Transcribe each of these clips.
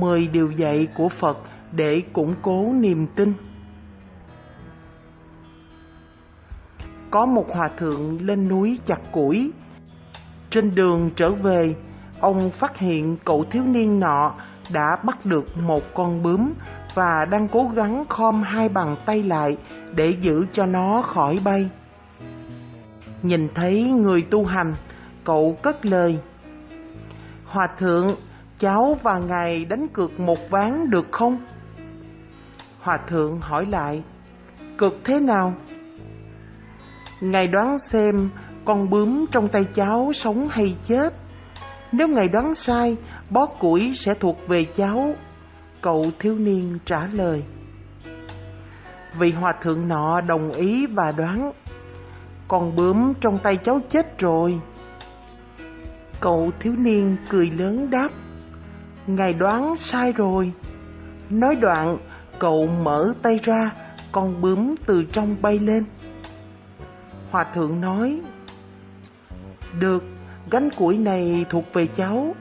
mười điều dạy của Phật để củng cố niềm tin. Có một hòa thượng lên núi chặt củi. Trên đường trở về, ông phát hiện cậu thiếu niên nọ đã bắt được một con bướm và đang cố gắng khom hai bàn tay lại để giữ cho nó khỏi bay. Nhìn thấy người tu hành, cậu cất lời. Hòa thượng, cháu và ngài đánh cược một ván được không? Hòa thượng hỏi lại, cược thế nào? Ngài đoán xem con bướm trong tay cháu sống hay chết. Nếu ngài đoán sai, bó củi sẽ thuộc về cháu. Cậu thiếu niên trả lời. Vị hòa thượng nọ đồng ý và đoán. Con bướm trong tay cháu chết rồi. Cậu thiếu niên cười lớn đáp. Ngài đoán sai rồi. Nói đoạn, cậu mở tay ra, con bướm từ trong bay lên. Hòa thượng nói, Được, gánh củi này thuộc về cháu.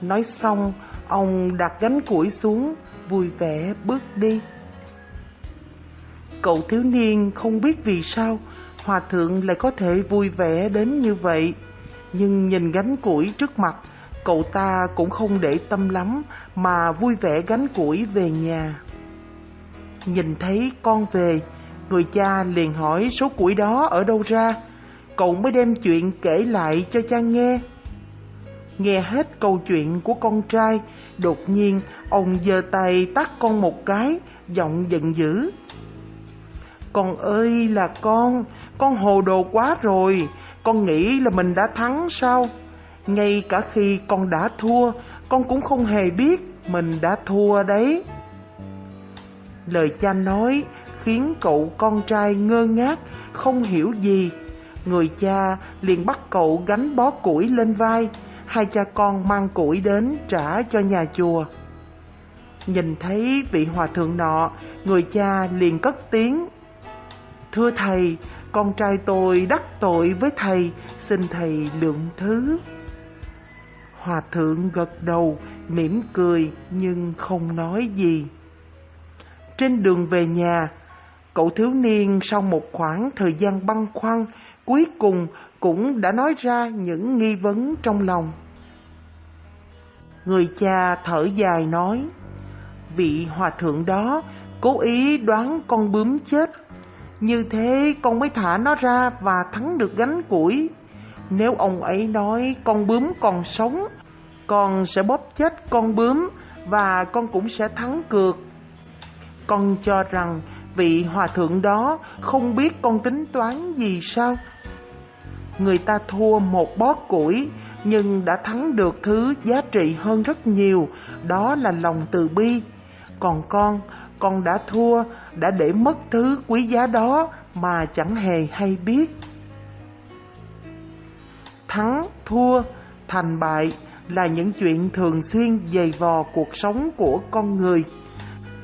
Nói xong, ông đặt gánh củi xuống, vui vẻ bước đi. Cậu thiếu niên không biết vì sao Hòa thượng lại có thể vui vẻ đến như vậy. Nhưng nhìn gánh củi trước mặt, cậu ta cũng không để tâm lắm mà vui vẻ gánh củi về nhà. Nhìn thấy con về, người cha liền hỏi số củi đó ở đâu ra. Cậu mới đem chuyện kể lại cho cha nghe. Nghe hết câu chuyện của con trai, đột nhiên ông giơ tay tắt con một cái, giọng giận dữ. Con ơi là con, con hồ đồ quá rồi, con nghĩ là mình đã thắng sao? Ngay cả khi con đã thua, con cũng không hề biết mình đã thua đấy. Lời cha nói khiến cậu con trai ngơ ngác, không hiểu gì. Người cha liền bắt cậu gánh bó củi lên vai, hai cha con mang củi đến trả cho nhà chùa. Nhìn thấy vị hòa thượng nọ, người cha liền cất tiếng. Thưa thầy, con trai tôi đắc tội với thầy, xin thầy lượng thứ. Hòa thượng gật đầu, mỉm cười nhưng không nói gì. Trên đường về nhà, cậu thiếu niên sau một khoảng thời gian băn khoăn, cuối cùng cũng đã nói ra những nghi vấn trong lòng. Người cha thở dài nói, vị hòa thượng đó cố ý đoán con bướm chết. Như thế con mới thả nó ra và thắng được gánh củi. Nếu ông ấy nói con bướm còn sống, con sẽ bóp chết con bướm và con cũng sẽ thắng cược. Con cho rằng vị hòa thượng đó không biết con tính toán gì sao? Người ta thua một bó củi nhưng đã thắng được thứ giá trị hơn rất nhiều, đó là lòng từ bi. Còn con, con đã thua, đã để mất thứ quý giá đó mà chẳng hề hay biết. Thắng, thua, thành bại là những chuyện thường xuyên dày vò cuộc sống của con người.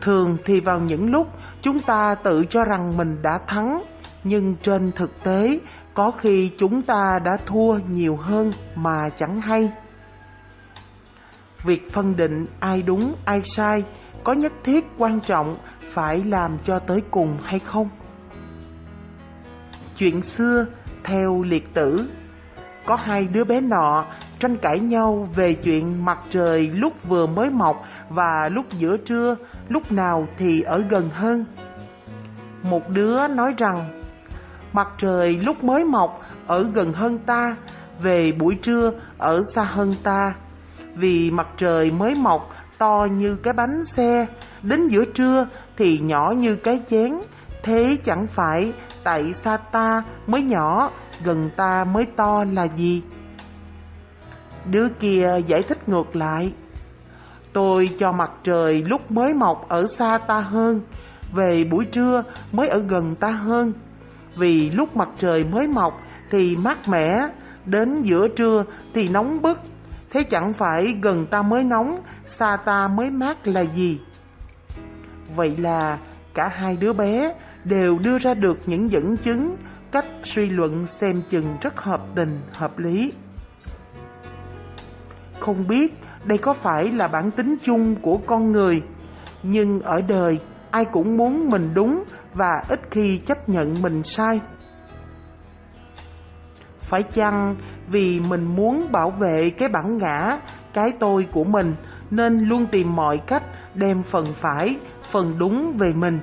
Thường thì vào những lúc chúng ta tự cho rằng mình đã thắng, nhưng trên thực tế có khi chúng ta đã thua nhiều hơn mà chẳng hay. Việc phân định ai đúng ai sai có nhất thiết quan trọng phải làm cho tới cùng hay không? Chuyện xưa theo liệt tử có hai đứa bé nọ tranh cãi nhau về chuyện mặt trời lúc vừa mới mọc và lúc giữa trưa, lúc nào thì ở gần hơn. Một đứa nói rằng, mặt trời lúc mới mọc ở gần hơn ta, về buổi trưa ở xa hơn ta. Vì mặt trời mới mọc to như cái bánh xe, đến giữa trưa thì nhỏ như cái chén. Thế chẳng phải tại xa ta mới nhỏ, gần ta mới to là gì? Đứa kia giải thích ngược lại. Tôi cho mặt trời lúc mới mọc ở xa ta hơn, về buổi trưa mới ở gần ta hơn. Vì lúc mặt trời mới mọc thì mát mẻ, đến giữa trưa thì nóng bức. Thế chẳng phải gần ta mới nóng, xa ta mới mát là gì? Vậy là cả hai đứa bé đều đưa ra được những dẫn chứng, cách suy luận xem chừng rất hợp tình, hợp lý. Không biết đây có phải là bản tính chung của con người. Nhưng ở đời, ai cũng muốn mình đúng và ít khi chấp nhận mình sai. Phải chăng vì mình muốn bảo vệ cái bản ngã, cái tôi của mình nên luôn tìm mọi cách đem phần phải, phần đúng về mình.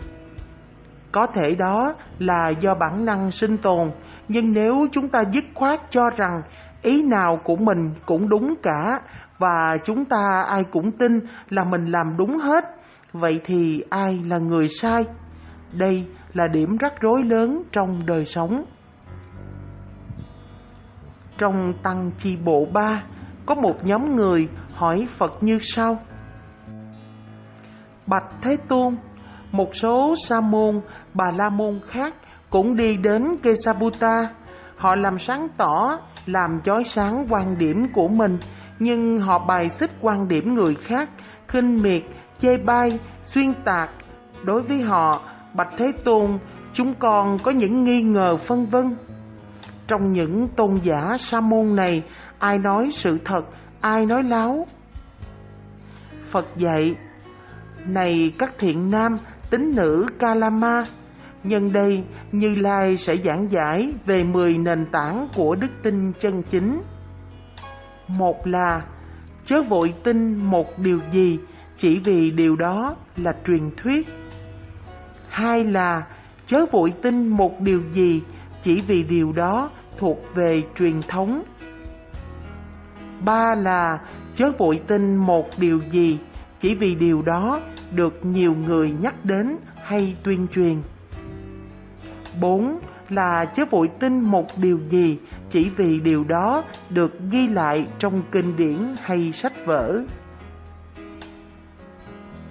Có thể đó là do bản năng sinh tồn, nhưng nếu chúng ta dứt khoát cho rằng ý nào của mình cũng đúng cả và chúng ta ai cũng tin là mình làm đúng hết, vậy thì ai là người sai? Đây là điểm rắc rối lớn trong đời sống. Trong tăng chi bộ 3, có một nhóm người hỏi Phật như sau. Bạch Thế Tôn, một số sa môn, bà la môn khác cũng đi đến Kesabuta. Họ làm sáng tỏ, làm chói sáng quan điểm của mình, nhưng họ bài xích quan điểm người khác, khinh miệt, chê bai, xuyên tạc. Đối với họ, Bạch Thế Tôn, chúng con có những nghi ngờ phân vân. Trong những tôn giả sa môn này, ai nói sự thật, ai nói láo. Phật dạy, này các thiện nam, tín nữ Kalama, nhân đây Như Lai sẽ giảng giải về 10 nền tảng của đức tin chân chính. Một là chớ vội tin một điều gì chỉ vì điều đó là truyền thuyết. Hai là chớ vội tin một điều gì chỉ vì điều đó thuộc về truyền thống. Ba là chớ vội tin một điều gì chỉ vì điều đó được nhiều người nhắc đến hay tuyên truyền. Bốn là chớ vội tin một điều gì chỉ vì điều đó được ghi lại trong kinh điển hay sách vở.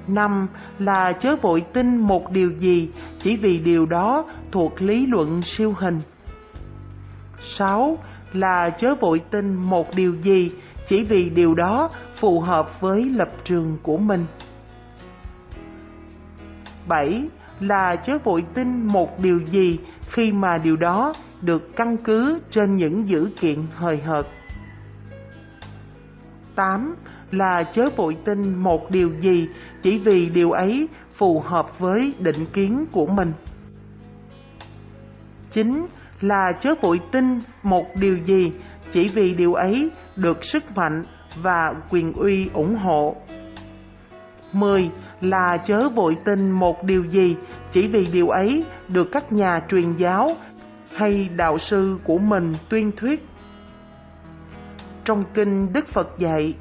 Năm là chớ vội tin một điều gì chỉ vì điều đó thuộc lý luận siêu hình. Sáu là chớ vội tin một điều gì chỉ vì điều đó phù hợp với lập trường của mình. 7. Là chớ vội tin một điều gì khi mà điều đó được căn cứ trên những dữ kiện hời hợt. 8. Là chớ vội tin một điều gì chỉ vì điều ấy phù hợp với định kiến của mình. 9. Là chớ vội tin một điều gì chỉ vì điều ấy được sức mạnh và quyền uy ủng hộ. 10. Là chớ vội tin một điều gì chỉ vì điều ấy được các nhà truyền giáo hay đạo sư của mình tuyên thuyết. Trong kinh Đức Phật dạy,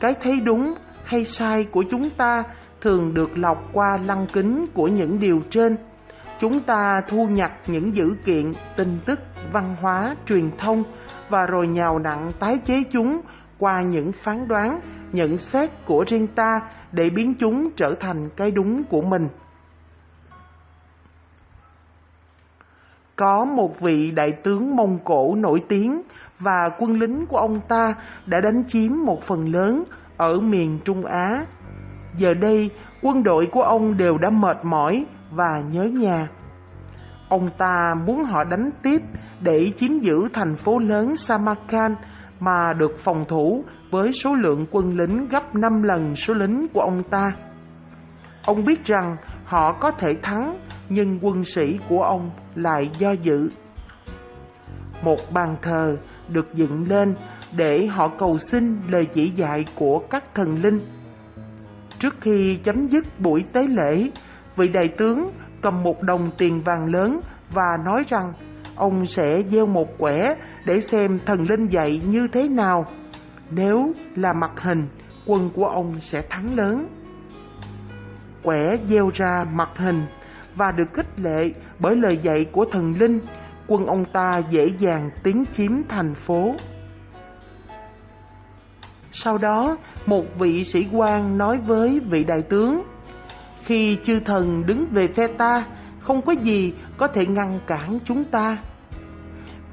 cái thấy đúng hay sai của chúng ta thường được lọc qua lăng kính của những điều trên. Chúng ta thu nhặt những dữ kiện, tin tức, văn hóa, truyền thông và rồi nhào nặng tái chế chúng qua những phán đoán, nhận xét của riêng ta để biến chúng trở thành cái đúng của mình. Có một vị đại tướng Mông Cổ nổi tiếng và quân lính của ông ta đã đánh chiếm một phần lớn ở miền Trung Á. Giờ đây, quân đội của ông đều đã mệt mỏi và nhớ nhà. Ông ta muốn họ đánh tiếp để chiếm giữ thành phố lớn Samarkand mà được phòng thủ với số lượng quân lính gấp 5 lần số lính của ông ta. Ông biết rằng họ có thể thắng, nhưng quân sĩ của ông lại do dự. Một bàn thờ được dựng lên để họ cầu xin lời chỉ dạy của các thần linh. Trước khi chấm dứt buổi tế lễ, vị đại tướng cầm một đồng tiền vàng lớn và nói rằng ông sẽ gieo một quẻ để xem thần linh dạy như thế nào. Nếu là mặt hình, quân của ông sẽ thắng lớn. Quẻ gieo ra mặt hình và được khích lệ bởi lời dạy của thần linh, quân ông ta dễ dàng tiến chiếm thành phố. Sau đó, một vị sĩ quan nói với vị đại tướng, khi chư thần đứng về phe ta, không có gì có thể ngăn cản chúng ta.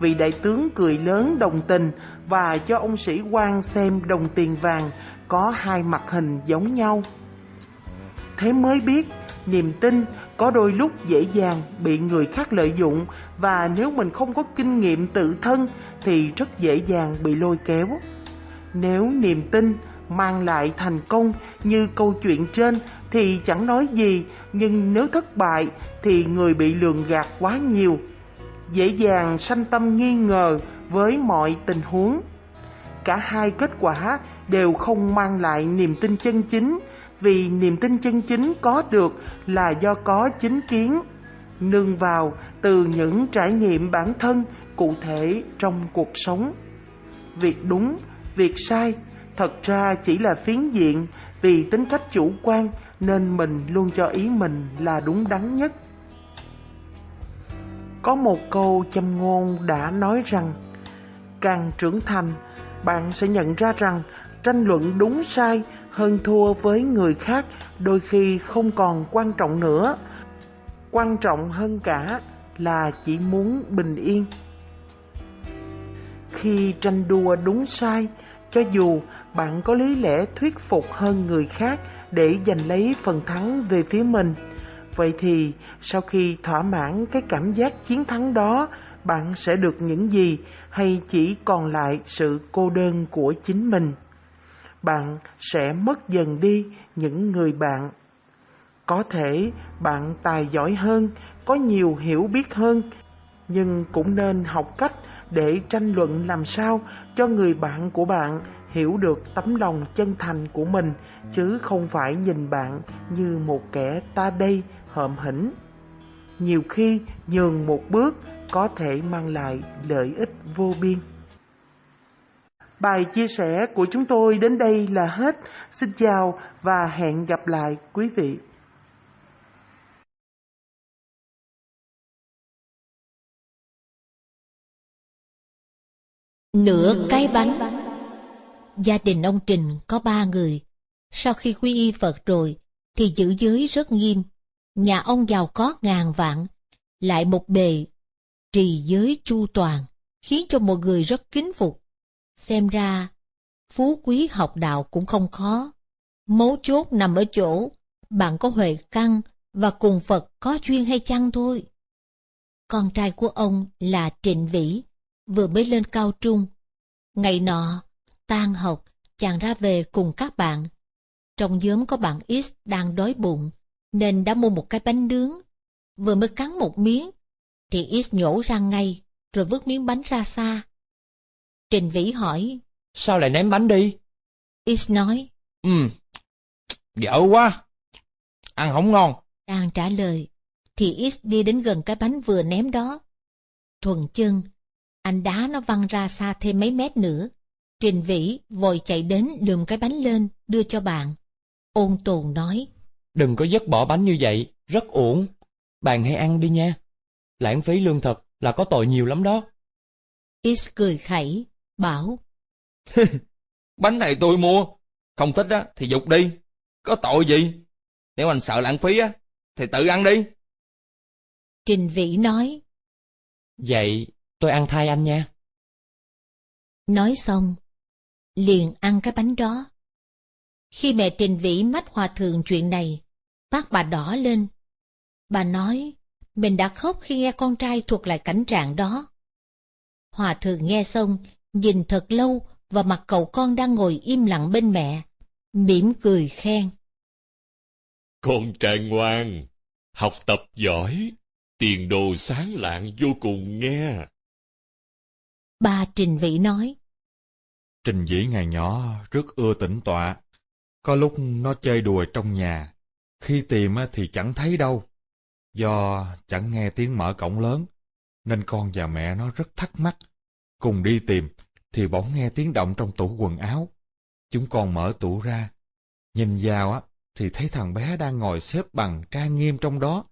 Vị đại tướng cười lớn đồng tình và cho ông sĩ quan xem đồng tiền vàng có hai mặt hình giống nhau. Thế mới biết, niềm tin có đôi lúc dễ dàng bị người khác lợi dụng và nếu mình không có kinh nghiệm tự thân thì rất dễ dàng bị lôi kéo. Nếu niềm tin mang lại thành công như câu chuyện trên thì chẳng nói gì, nhưng nếu thất bại thì người bị lường gạt quá nhiều, dễ dàng sanh tâm nghi ngờ với mọi tình huống. Cả hai kết quả đều không mang lại niềm tin chân chính, vì niềm tin chân chính có được là do có chính kiến, nương vào từ những trải nghiệm bản thân cụ thể trong cuộc sống. Việc đúng, việc sai thật ra chỉ là phiến diện vì tính cách chủ quan nên mình luôn cho ý mình là đúng đắn nhất. Có một câu châm ngôn đã nói rằng càng trưởng thành, bạn sẽ nhận ra rằng tranh luận đúng sai hơn thua với người khác đôi khi không còn quan trọng nữa. Quan trọng hơn cả là chỉ muốn bình yên. Khi tranh đua đúng sai, cho dù bạn có lý lẽ thuyết phục hơn người khác để giành lấy phần thắng về phía mình, vậy thì sau khi thỏa mãn cái cảm giác chiến thắng đó, bạn sẽ được những gì hay chỉ còn lại sự cô đơn của chính mình? Bạn sẽ mất dần đi những người bạn. Có thể bạn tài giỏi hơn, có nhiều hiểu biết hơn, nhưng cũng nên học cách để tranh luận làm sao cho người bạn của bạn hiểu được tấm lòng chân thành của mình chứ không phải nhìn bạn như một kẻ ta đây hợm hĩnh. Nhiều khi nhường một bước có thể mang lại lợi ích vô biên. Bài chia sẻ của chúng tôi đến đây là hết. Xin chào và hẹn gặp lại quý vị. Nửa cái bánh Gia đình ông Trình có ba người. Sau khi quy y Phật rồi, thì giữ giới rất nghiêm. Nhà ông giàu có ngàn vạn, lại một bề trì giới chu toàn, khiến cho mọi người rất kính phục. Xem ra, phú quý học đạo cũng không khó. Mấu chốt nằm ở chỗ, bạn có huệ căn và cùng Phật có duyên hay chăng thôi. Con trai của ông là Trịnh Vĩ, vừa mới lên cao trung. Ngày nọ, tan học, chàng ra về cùng các bạn. Trong nhóm có bạn X đang đói bụng, nên đã mua một cái bánh nướng. Vừa mới cắn một miếng, thì X nhổ ra ngay, rồi vứt miếng bánh ra xa. Trình Vĩ hỏi, Sao lại ném bánh đi? X nói, Ừ, dở quá, ăn không ngon. đang trả lời, thì X đi đến gần cái bánh vừa ném đó. Thuần chân, anh đá nó văng ra xa thêm mấy mét nữa. Trình Vĩ vội chạy đến lườm cái bánh lên, đưa cho bạn. Ôn tồn nói, Đừng có dứt bỏ bánh như vậy, rất uổng. Bạn hãy ăn đi nha. Lãng phí lương thực là có tội nhiều lắm đó. X cười khẩy, bảo, Bánh này tôi mua, không thích á thì dục đi, có tội gì? Nếu anh sợ lãng phí á, thì tự ăn đi. Trình Vĩ nói, Vậy tôi ăn thay anh nha. nói xong, liền ăn cái bánh đó. Khi mẹ Trình Vĩ mách hòa thượng chuyện này, mắt bà đỏ lên. Bà nói, mình đã khóc khi nghe con trai thuật lại cảnh trạng đó. Hòa thượng nghe xong, nhìn thật lâu vào mặt cậu con đang ngồi im lặng bên mẹ, mỉm cười khen. Con trai ngoan, học tập giỏi, tiền đồ sáng lạng vô cùng nghe. Ba Trình Vĩ nói, Trình dĩ ngày nhỏ rất ưa tĩnh tọa. Có lúc nó chơi đùa trong nhà, khi tìm thì chẳng thấy đâu. Do chẳng nghe tiếng mở cổng lớn, nên con và mẹ nó rất thắc mắc. Cùng đi tìm, thì bỗng nghe tiếng động trong tủ quần áo. Chúng con mở tủ ra, nhìn vào á thì thấy thằng bé đang ngồi xếp bằng trang nghiêm trong đó.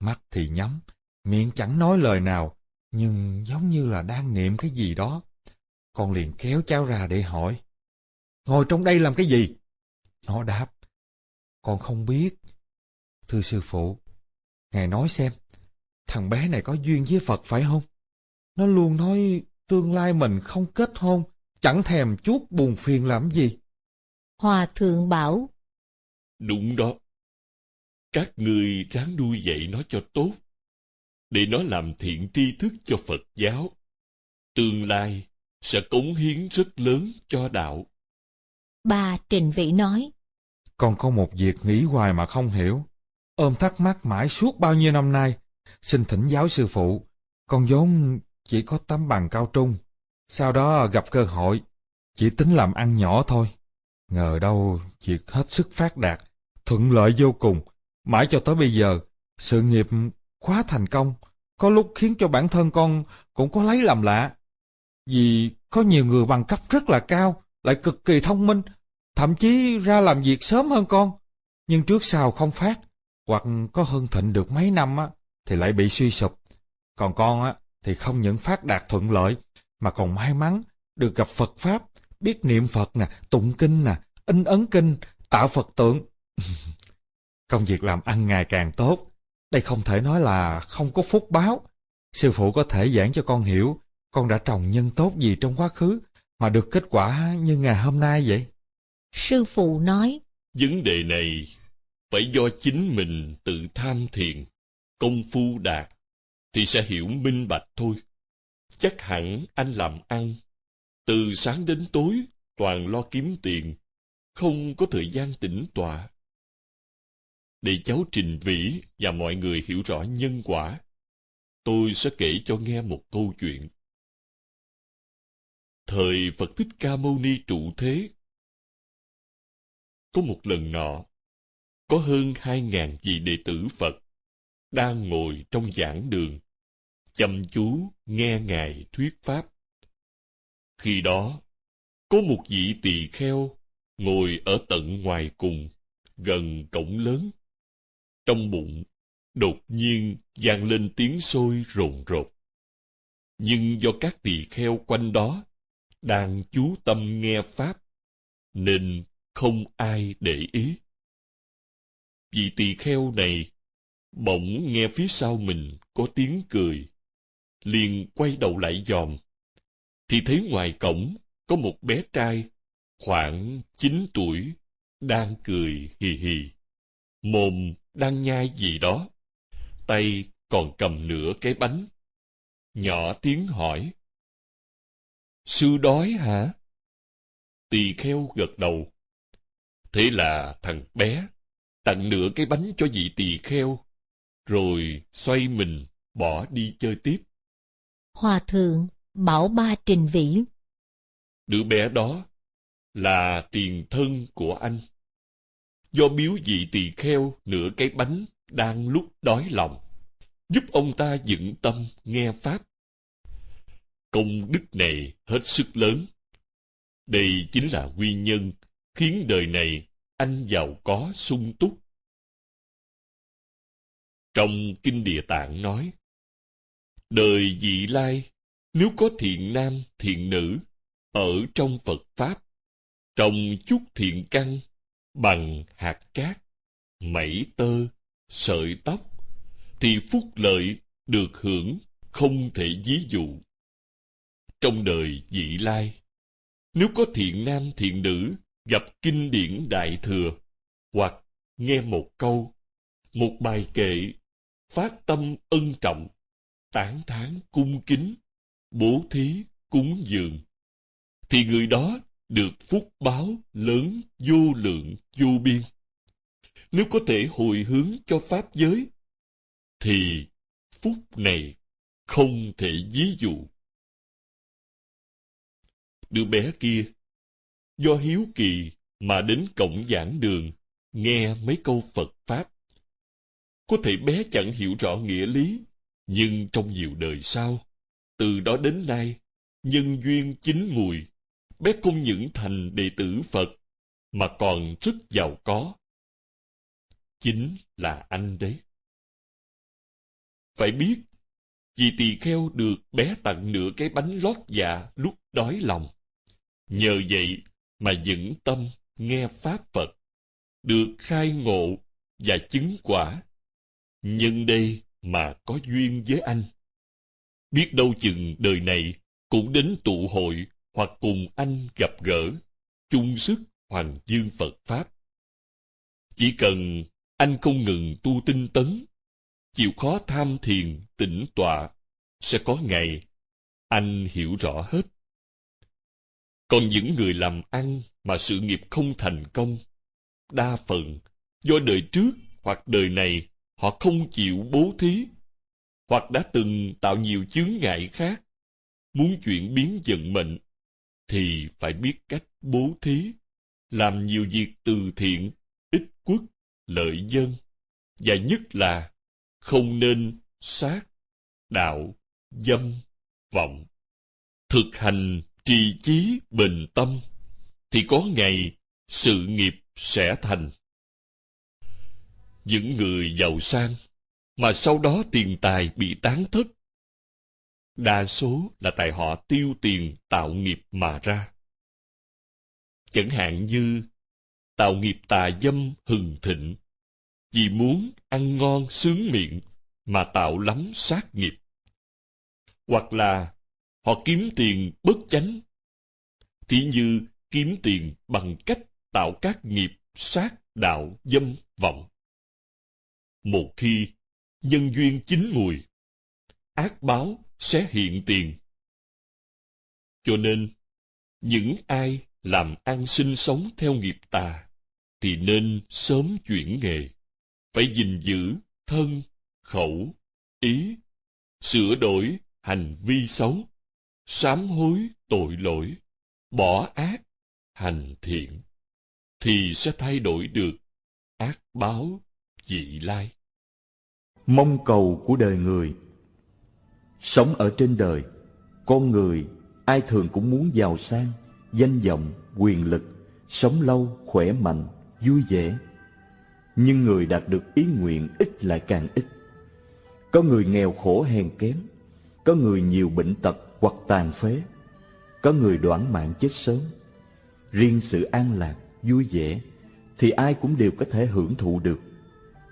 Mắt thì nhắm, miệng chẳng nói lời nào, nhưng giống như là đang niệm cái gì đó. Con liền kéo cháu ra để hỏi. Ngồi trong đây làm cái gì? Nó đáp. Con không biết. Thưa sư phụ, Ngài nói xem, thằng bé này có duyên với Phật phải không? Nó luôn nói tương lai mình không kết hôn, chẳng thèm chút buồn phiền làm gì. Hòa thượng bảo, Đúng đó. Các ngươi ráng nuôi dạy nó cho tốt, để nó làm thiện tri thức cho Phật giáo. Tương lai sẽ cống hiến rất lớn cho đạo. Ba Trình Vĩ nói, con có một việc nghĩ hoài mà không hiểu. Ôm thắc mắc mãi suốt bao nhiêu năm nay. Xin thỉnh giáo sư phụ. Con vốn chỉ có tấm bằng cao trung. Sau đó gặp cơ hội. Chỉ tính làm ăn nhỏ thôi. Ngờ đâu việc hết sức phát đạt. Thuận lợi vô cùng. Mãi cho tới bây giờ, sự nghiệp quá thành công. Có lúc khiến cho bản thân con cũng có lấy làm lạ. Vì có nhiều người bằng cấp rất là cao, lại cực kỳ thông minh, thậm chí ra làm việc sớm hơn con. Nhưng trước sau không phát, hoặc có hơn thịnh được mấy năm á, thì lại bị suy sụp. Còn con á, thì không những phát đạt thuận lợi, mà còn may mắn được gặp Phật Pháp, biết niệm Phật nè, tụng kinh nè, in ấn kinh, tạo Phật tượng. Công việc làm ăn ngày càng tốt. Đây không thể nói là không có phúc báo. Sư phụ có thể giảng cho con hiểu, con đã trồng nhân tốt gì trong quá khứ, mà được kết quả như ngày hôm nay vậy sư phụ nói, Vấn đề này phải do chính mình tự tham thiền, công phu đạt, thì sẽ hiểu minh bạch thôi. Chắc hẳn anh làm ăn, từ sáng đến tối toàn lo kiếm tiền, không có thời gian tĩnh tọa. Để cháu trình vĩ và mọi người hiểu rõ nhân quả, tôi sẽ kể cho nghe một câu chuyện. Thời Phật Thích Ca Mâu Ni trụ thế, có một lần nọ, có hơn hai ngàn vị đệ tử Phật đang ngồi trong giảng đường, chăm chú nghe Ngài thuyết Pháp. Khi đó, có một vị tỳ kheo ngồi ở tận ngoài cùng, gần cổng lớn. Trong bụng, đột nhiên vang lên tiếng sôi rồn rột. Nhưng do các tỳ kheo quanh đó đang chú tâm nghe Pháp, nên không ai để ý. Vị tỳ kheo này bỗng nghe phía sau mình có tiếng cười, liền quay đầu lại dòm, thì thấy ngoài cổng có một bé trai khoảng 9 tuổi đang cười hì hì, mồm đang nhai gì đó, tay còn cầm nửa cái bánh. Nhỏ tiếng hỏi, Sư đói hả? Tỳ kheo gật đầu. Thế là thằng bé tặng nửa cái bánh cho vị tỳ kheo, rồi xoay mình bỏ đi chơi tiếp. Hòa thượng bảo ba Trình Vĩ, Đứa bé đó là tiền thân của anh. Do biếu vị tỳ kheo nửa cái bánh đang lúc đói lòng, giúp ông ta dựng tâm nghe Pháp. Công đức này hết sức lớn. Đây chính là nguyên nhân khiến đời này anh giàu có sung túc. Trong Kinh Địa Tạng nói, Đời vị lai, nếu có thiện nam, thiện nữ, ở trong Phật Pháp, trồng chút thiện căn, bằng hạt cát, mẩy tơ, sợi tóc, thì phúc lợi được hưởng không thể ví dụ. Trong đời vị lai, nếu có thiện nam thiện nữ gặp kinh điển đại thừa, hoặc nghe một câu, một bài kệ, phát tâm ân trọng, tán thán cung kính, bố thí, cúng dường, thì người đó được phúc báo lớn vô lượng vô biên. Nếu có thể hồi hướng cho Pháp giới, thì phúc này không thể ví dụ. Đứa bé kia, do hiếu kỳ mà đến cổng giảng đường, nghe mấy câu Phật Pháp. Có thể bé chẳng hiểu rõ nghĩa lý, nhưng trong nhiều đời sau, từ đó đến nay, nhân duyên chín mùi, bé không những thành đệ tử Phật, mà còn rất giàu có. Chính là anh đấy. Phải biết, vì tỳ kheo được bé tặng nửa cái bánh lót dạ lúc đói lòng. Nhờ vậy mà vững tâm nghe Pháp Phật, được khai ngộ và chứng quả. Nhân đây mà có duyên với anh. Biết đâu chừng đời này cũng đến tụ hội hoặc cùng anh gặp gỡ, chung sức hoàng dương Phật Pháp. Chỉ cần anh không ngừng tu tinh tấn, chịu khó tham thiền, tĩnh tọa, sẽ có ngày anh hiểu rõ hết. Còn những người làm ăn mà sự nghiệp không thành công, đa phần do đời trước hoặc đời này họ không chịu bố thí, hoặc đã từng tạo nhiều chướng ngại khác, muốn chuyển biến vận mệnh, thì phải biết cách bố thí, làm nhiều việc từ thiện, ích quốc, lợi dân, và nhất là không nên sát, đạo, dâm, vọng. Thực hành trì chí bình tâm, thì có ngày sự nghiệp sẽ thành. Những người giàu sang mà sau đó tiền tài bị tán thất, đa số là tại họ tiêu tiền tạo nghiệp mà ra. Chẳng hạn như tạo nghiệp tà dâm hừng thịnh, vì muốn ăn ngon sướng miệng mà tạo lắm sát nghiệp. Hoặc là họ kiếm tiền bất chánh, thì như kiếm tiền bằng cách tạo các nghiệp sát đạo dâm vọng. Một khi nhân duyên chín mùi, ác báo sẽ hiện tiền. Cho nên, những ai làm ăn sinh sống theo nghiệp tà, thì nên sớm chuyển nghề, phải gìn giữ thân, khẩu, ý, sửa đổi hành vi xấu, sám hối tội lỗi, bỏ ác, hành thiện, thì sẽ thay đổi được ác báo dị lai. Mong cầu của đời người Sống ở trên đời, con người ai thường cũng muốn giàu sang, danh vọng, quyền lực, sống lâu, khỏe mạnh, vui vẻ. Nhưng người đạt được ý nguyện ít lại càng ít. Có người nghèo khổ hèn kém, có người nhiều bệnh tật hoặc tàn phế, có người đoản mạng chết sớm. Riêng sự an lạc, vui vẻ thì ai cũng đều có thể hưởng thụ được.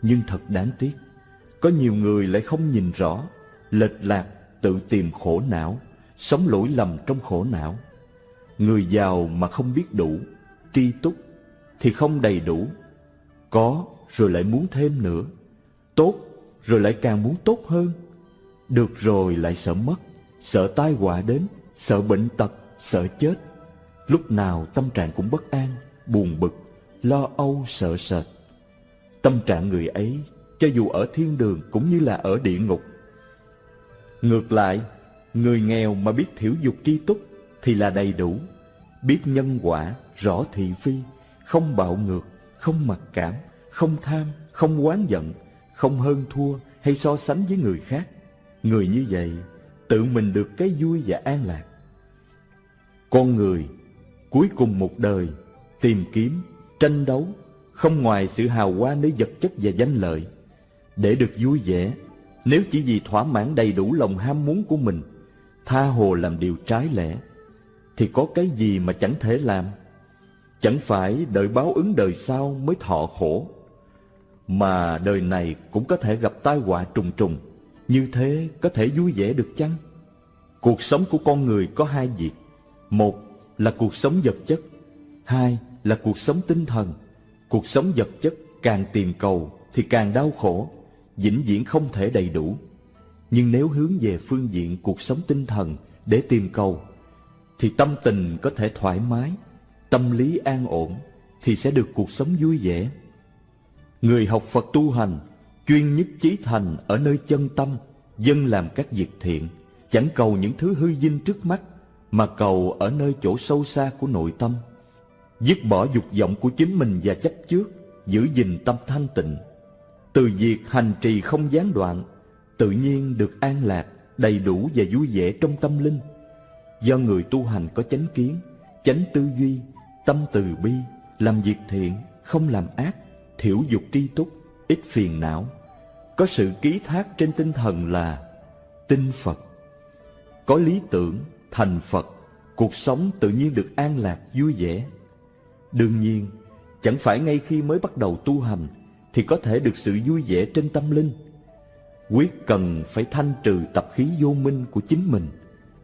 Nhưng thật đáng tiếc, có nhiều người lại không nhìn rõ, lệch lạc, tự tìm khổ não, sống lỗi lầm trong khổ não. Người giàu mà không biết đủ, tri túc thì không đầy đủ. Có rồi lại muốn thêm nữa, tốt rồi lại càng muốn tốt hơn. Được rồi lại sợ mất, sợ tai họa đến, sợ bệnh tật, sợ chết. Lúc nào tâm trạng cũng bất an, buồn bực, lo âu sợ sệt. Tâm trạng người ấy, cho dù ở thiên đường cũng như là ở địa ngục. Ngược lại, người nghèo mà biết thiểu dục tri túc thì là đầy đủ, biết nhân quả, rõ thị phi, không bạo ngược, không mặc cảm, không tham, không oán giận, không hơn thua hay so sánh với người khác. Người như vậy tự mình được cái vui và an lạc. Con người cuối cùng một đời tìm kiếm, tranh đấu không ngoài sự hào hoa nơi vật chất và danh lợi. Để được vui vẻ, nếu chỉ vì thỏa mãn đầy đủ lòng ham muốn của mình, tha hồ làm điều trái lẽ, thì có cái gì mà chẳng thể làm? Chẳng phải đợi báo ứng đời sau mới thọ khổ, mà đời này cũng có thể gặp tai họa trùng trùng, như thế có thể vui vẻ được chăng? Cuộc sống của con người có hai việc. Một là cuộc sống vật chất. Hai là cuộc sống tinh thần. Cuộc sống vật chất càng tìm cầu thì càng đau khổ, vĩnh viễn không thể đầy đủ. Nhưng nếu hướng về phương diện cuộc sống tinh thần để tìm cầu, thì tâm tình có thể thoải mái, tâm lý an ổn, thì sẽ được cuộc sống vui vẻ. Người học Phật tu hành, chuyên nhất chí thành ở nơi chân tâm, dân làm các việc thiện, chẳng cầu những thứ hư dinh trước mắt, mà cầu ở nơi chỗ sâu xa của nội tâm. Dứt bỏ dục vọng của chính mình và chấp trước, giữ gìn tâm thanh tịnh. Từ việc hành trì không gián đoạn, tự nhiên được an lạc, đầy đủ và vui vẻ trong tâm linh. Do người tu hành có chánh kiến, chánh tư duy, tâm từ bi, làm việc thiện, không làm ác, thiểu dục tri túc, ít phiền não. Có sự ký thác trên tinh thần là tin Phật. Có lý tưởng, thành Phật, cuộc sống tự nhiên được an lạc, vui vẻ. Đương nhiên, chẳng phải ngay khi mới bắt đầu tu hành thì có thể được sự vui vẻ trên tâm linh. Quyết cần phải thanh trừ tập khí vô minh của chính mình,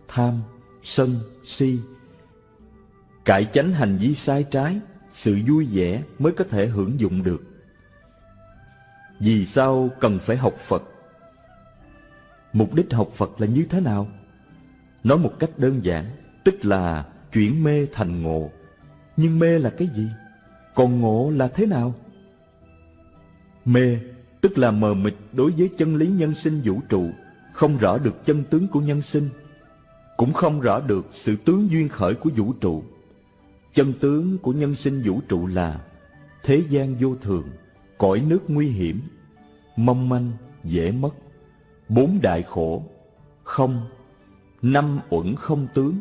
tham, sân, si. Cải chánh hành vi sai trái, sự vui vẻ mới có thể hưởng dụng được. Vì sao cần phải học Phật? Mục đích học Phật là như thế nào? Nói một cách đơn giản, tức là chuyển mê thành ngộ. Nhưng mê là cái gì? Còn ngộ là thế nào? Mê tức là mờ mịt đối với chân lý nhân sinh vũ trụ, không rõ được chân tướng của nhân sinh, cũng không rõ được sự tướng duyên khởi của vũ trụ. Chân tướng của nhân sinh vũ trụ là thế gian vô thường, cõi nước nguy hiểm, mong manh, dễ mất, bốn đại khổ, không, năm uẩn không tướng.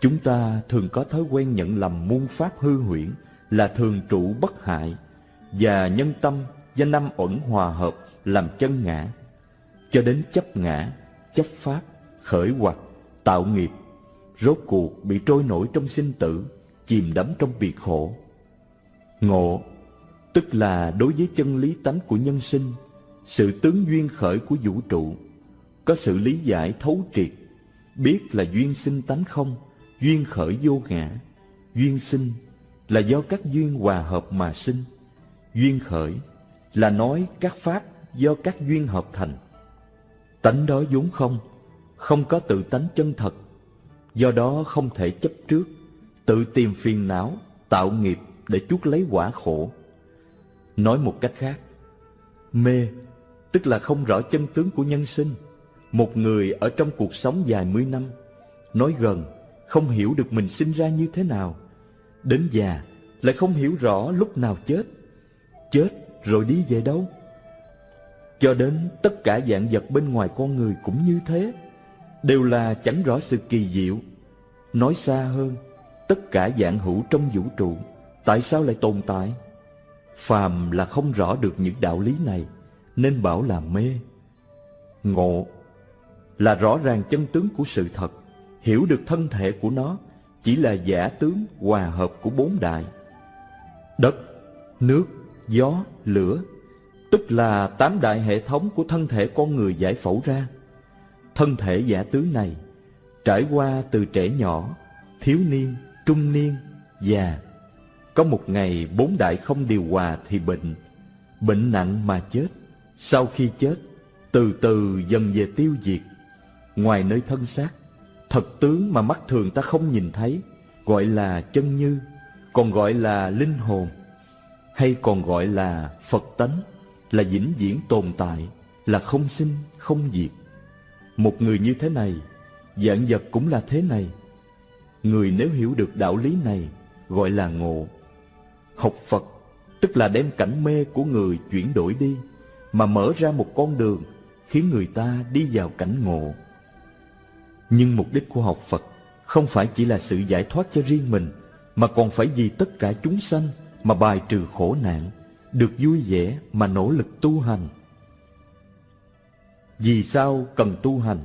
Chúng ta thường có thói quen nhận lầm muôn pháp hư huyễn là thường trụ bất hại và nhân tâm do năm uẩn hòa hợp làm chân ngã, cho đến chấp ngã, chấp pháp, khởi hoặc, tạo nghiệp, rốt cuộc bị trôi nổi trong sinh tử, chìm đắm trong biệt khổ. Ngộ, tức là đối với chân lý tánh của nhân sinh, sự tướng duyên khởi của vũ trụ, có sự lý giải thấu triệt, biết là duyên sinh tánh không, duyên khởi vô ngã, duyên sinh là do các duyên hòa hợp mà sinh, duyên khởi là nói các pháp do các duyên hợp thành. Tánh đó vốn không, không có tự tánh chân thật, do đó không thể chấp trước, tự tìm phiền não, tạo nghiệp để chuốc lấy quả khổ. Nói một cách khác, mê tức là không rõ chân tướng của nhân sinh. Một người ở trong cuộc sống dài mươi năm, nói gần, không hiểu được mình sinh ra như thế nào. Đến già, lại không hiểu rõ lúc nào chết. Chết rồi đi về đâu? Cho đến tất cả dạng vật bên ngoài con người cũng như thế, đều là chẳng rõ sự kỳ diệu. Nói xa hơn, tất cả dạng hữu trong vũ trụ, tại sao lại tồn tại? Phàm là không rõ được những đạo lý này, nên bảo là mê. Ngộ là rõ ràng chân tướng của sự thật, hiểu được thân thể của nó chỉ là giả tướng hòa hợp của bốn đại. Đất, nước, gió, lửa, tức là tám đại hệ thống của thân thể con người giải phẫu ra. Thân thể giả tướng này trải qua từ trẻ nhỏ, thiếu niên, trung niên, già. Có một ngày bốn đại không điều hòa thì bệnh, bệnh nặng mà chết. Sau khi chết, từ từ dần về tiêu diệt. Ngoài nơi thân xác, thật tướng mà mắt thường ta không nhìn thấy, gọi là chân như, còn gọi là linh hồn hay còn gọi là Phật tánh, là vĩnh viễn tồn tại, là không sinh, không diệt. Một người như thế này, dạng vật cũng là thế này. Người nếu hiểu được đạo lý này, gọi là ngộ. Học Phật, tức là đem cảnh mê của người chuyển đổi đi, mà mở ra một con đường, khiến người ta đi vào cảnh ngộ. Nhưng mục đích của học Phật không phải chỉ là sự giải thoát cho riêng mình, mà còn phải vì tất cả chúng sanh mà bài trừ khổ nạn, được vui vẻ mà nỗ lực tu hành. Vì sao cần tu hành?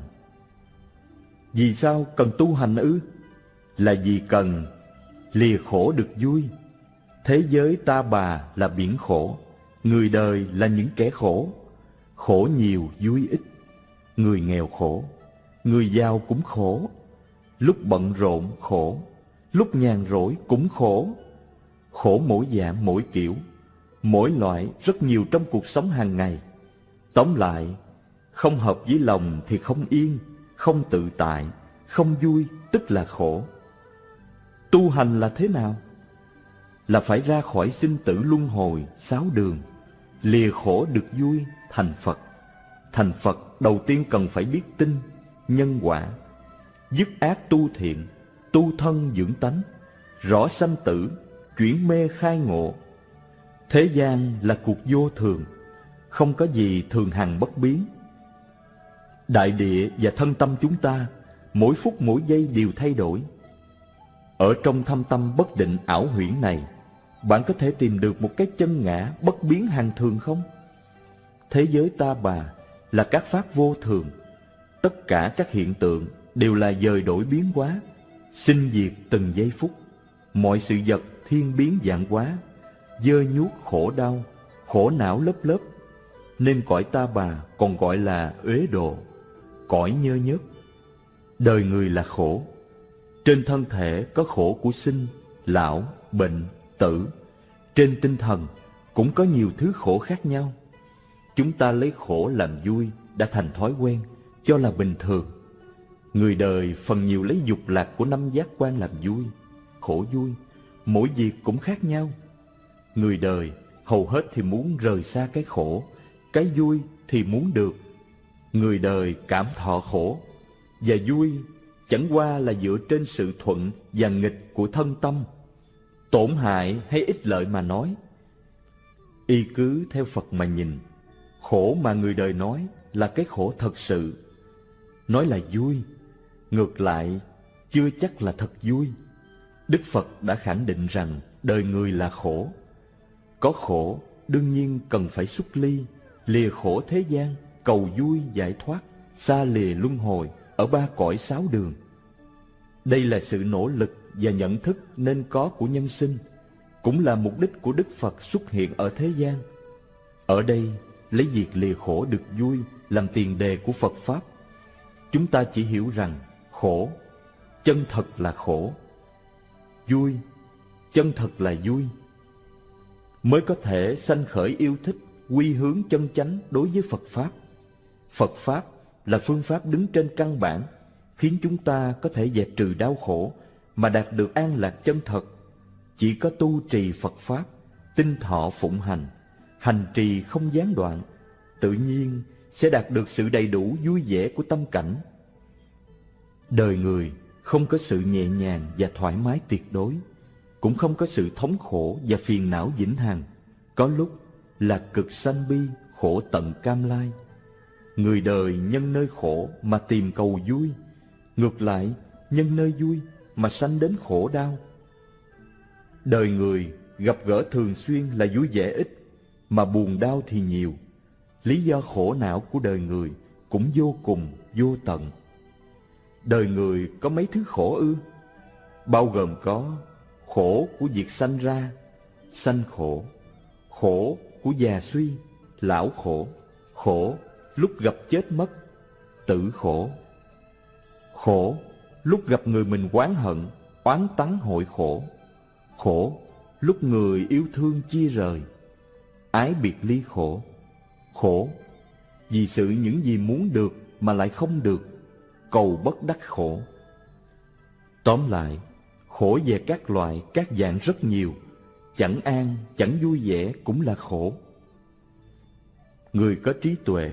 Vì sao cần tu hành ư? Là vì cần lìa khổ được vui. Thế giới ta bà là biển khổ, người đời là những kẻ khổ. Khổ nhiều vui ít, người nghèo khổ, người giàu cũng khổ. Lúc bận rộn khổ, lúc nhàn rỗi cũng khổ khổ mỗi dạng mỗi kiểu, mỗi loại rất nhiều trong cuộc sống hàng ngày. Tóm lại, không hợp với lòng thì không yên, không tự tại, không vui tức là khổ. Tu hành là thế nào? Là phải ra khỏi sinh tử luân hồi, sáu đường, lìa khổ được vui, thành Phật. Thành Phật đầu tiên cần phải biết tin, nhân quả, dứt ác tu thiện, tu thân dưỡng tánh, rõ sanh tử, chuyển mê khai ngộ. Thế gian là cuộc vô thường, không có gì thường hằng bất biến. Đại địa và thân tâm chúng ta, mỗi phút mỗi giây đều thay đổi. Ở trong thâm tâm bất định ảo huyễn này, bạn có thể tìm được một cái chân ngã bất biến hàng thường không? Thế giới ta bà là các pháp vô thường, tất cả các hiện tượng đều là dời đổi biến hóa, sinh diệt từng giây phút. Mọi sự vật thiên biến dạng hóa, dơ nhuốc khổ đau, khổ não lớp lớp, nên cõi ta bà còn gọi là uế độ, cõi nhơ nhớp. Đời người là khổ, trên thân thể có khổ của sinh, lão, bệnh, tử, trên tinh thần cũng có nhiều thứ khổ khác nhau. Chúng ta lấy khổ làm vui đã thành thói quen, cho là bình thường. Người đời phần nhiều lấy dục lạc của năm giác quan làm vui, khổ vui, mỗi việc cũng khác nhau. Người đời hầu hết thì muốn rời xa cái khổ, cái vui thì muốn được. Người đời cảm thọ khổ, và vui chẳng qua là dựa trên sự thuận và nghịch của thân tâm. Tổn hại hay ích lợi mà nói. Y cứ theo Phật mà nhìn, khổ mà người đời nói là cái khổ thật sự. Nói là vui, ngược lại chưa chắc là thật vui. Đức Phật đã khẳng định rằng đời người là khổ. Có khổ, đương nhiên cần phải xuất ly, lìa khổ thế gian, cầu vui giải thoát, xa lìa luân hồi ở ba cõi sáu đường. Đây là sự nỗ lực và nhận thức nên có của nhân sinh, cũng là mục đích của Đức Phật xuất hiện ở thế gian. Ở đây, lấy việc lìa khổ được vui làm tiền đề của Phật Pháp. Chúng ta chỉ hiểu rằng khổ, chân thật là khổ, vui, chân thật là vui, mới có thể sanh khởi yêu thích, quy hướng chân chánh đối với Phật Pháp. Phật Pháp là phương pháp đứng trên căn bản, khiến chúng ta có thể dẹp trừ đau khổ mà đạt được an lạc chân thật. Chỉ có tu trì Phật Pháp, tinh thọ phụng hành, hành trì không gián đoạn, tự nhiên sẽ đạt được sự đầy đủ vui vẻ của tâm cảnh. Đời người không có sự nhẹ nhàng và thoải mái tuyệt đối, cũng không có sự thống khổ và phiền não vĩnh hằng. Có lúc là cực sanh bi, khổ tận cam lai. Người đời nhân nơi khổ mà tìm cầu vui, ngược lại nhân nơi vui mà sanh đến khổ đau. Đời người gặp gỡ thường xuyên là vui vẻ ít, mà buồn đau thì nhiều. Lý do khổ não của đời người cũng vô cùng, vô tận. Đời người có mấy thứ khổ ư? Bao gồm có khổ của việc sanh ra, sanh khổ, khổ của già suy, lão khổ, khổ lúc gặp chết mất, tử khổ. Khổ lúc gặp người mình oán hận, oán tắng hội khổ. Khổ lúc người yêu thương chia rời, ái biệt ly khổ. Khổ vì sự những gì muốn được mà lại không được, cầu bất đắc khổ. Tóm lại, khổ về các loại, các dạng rất nhiều, chẳng an, chẳng vui vẻ cũng là khổ. Người có trí tuệ,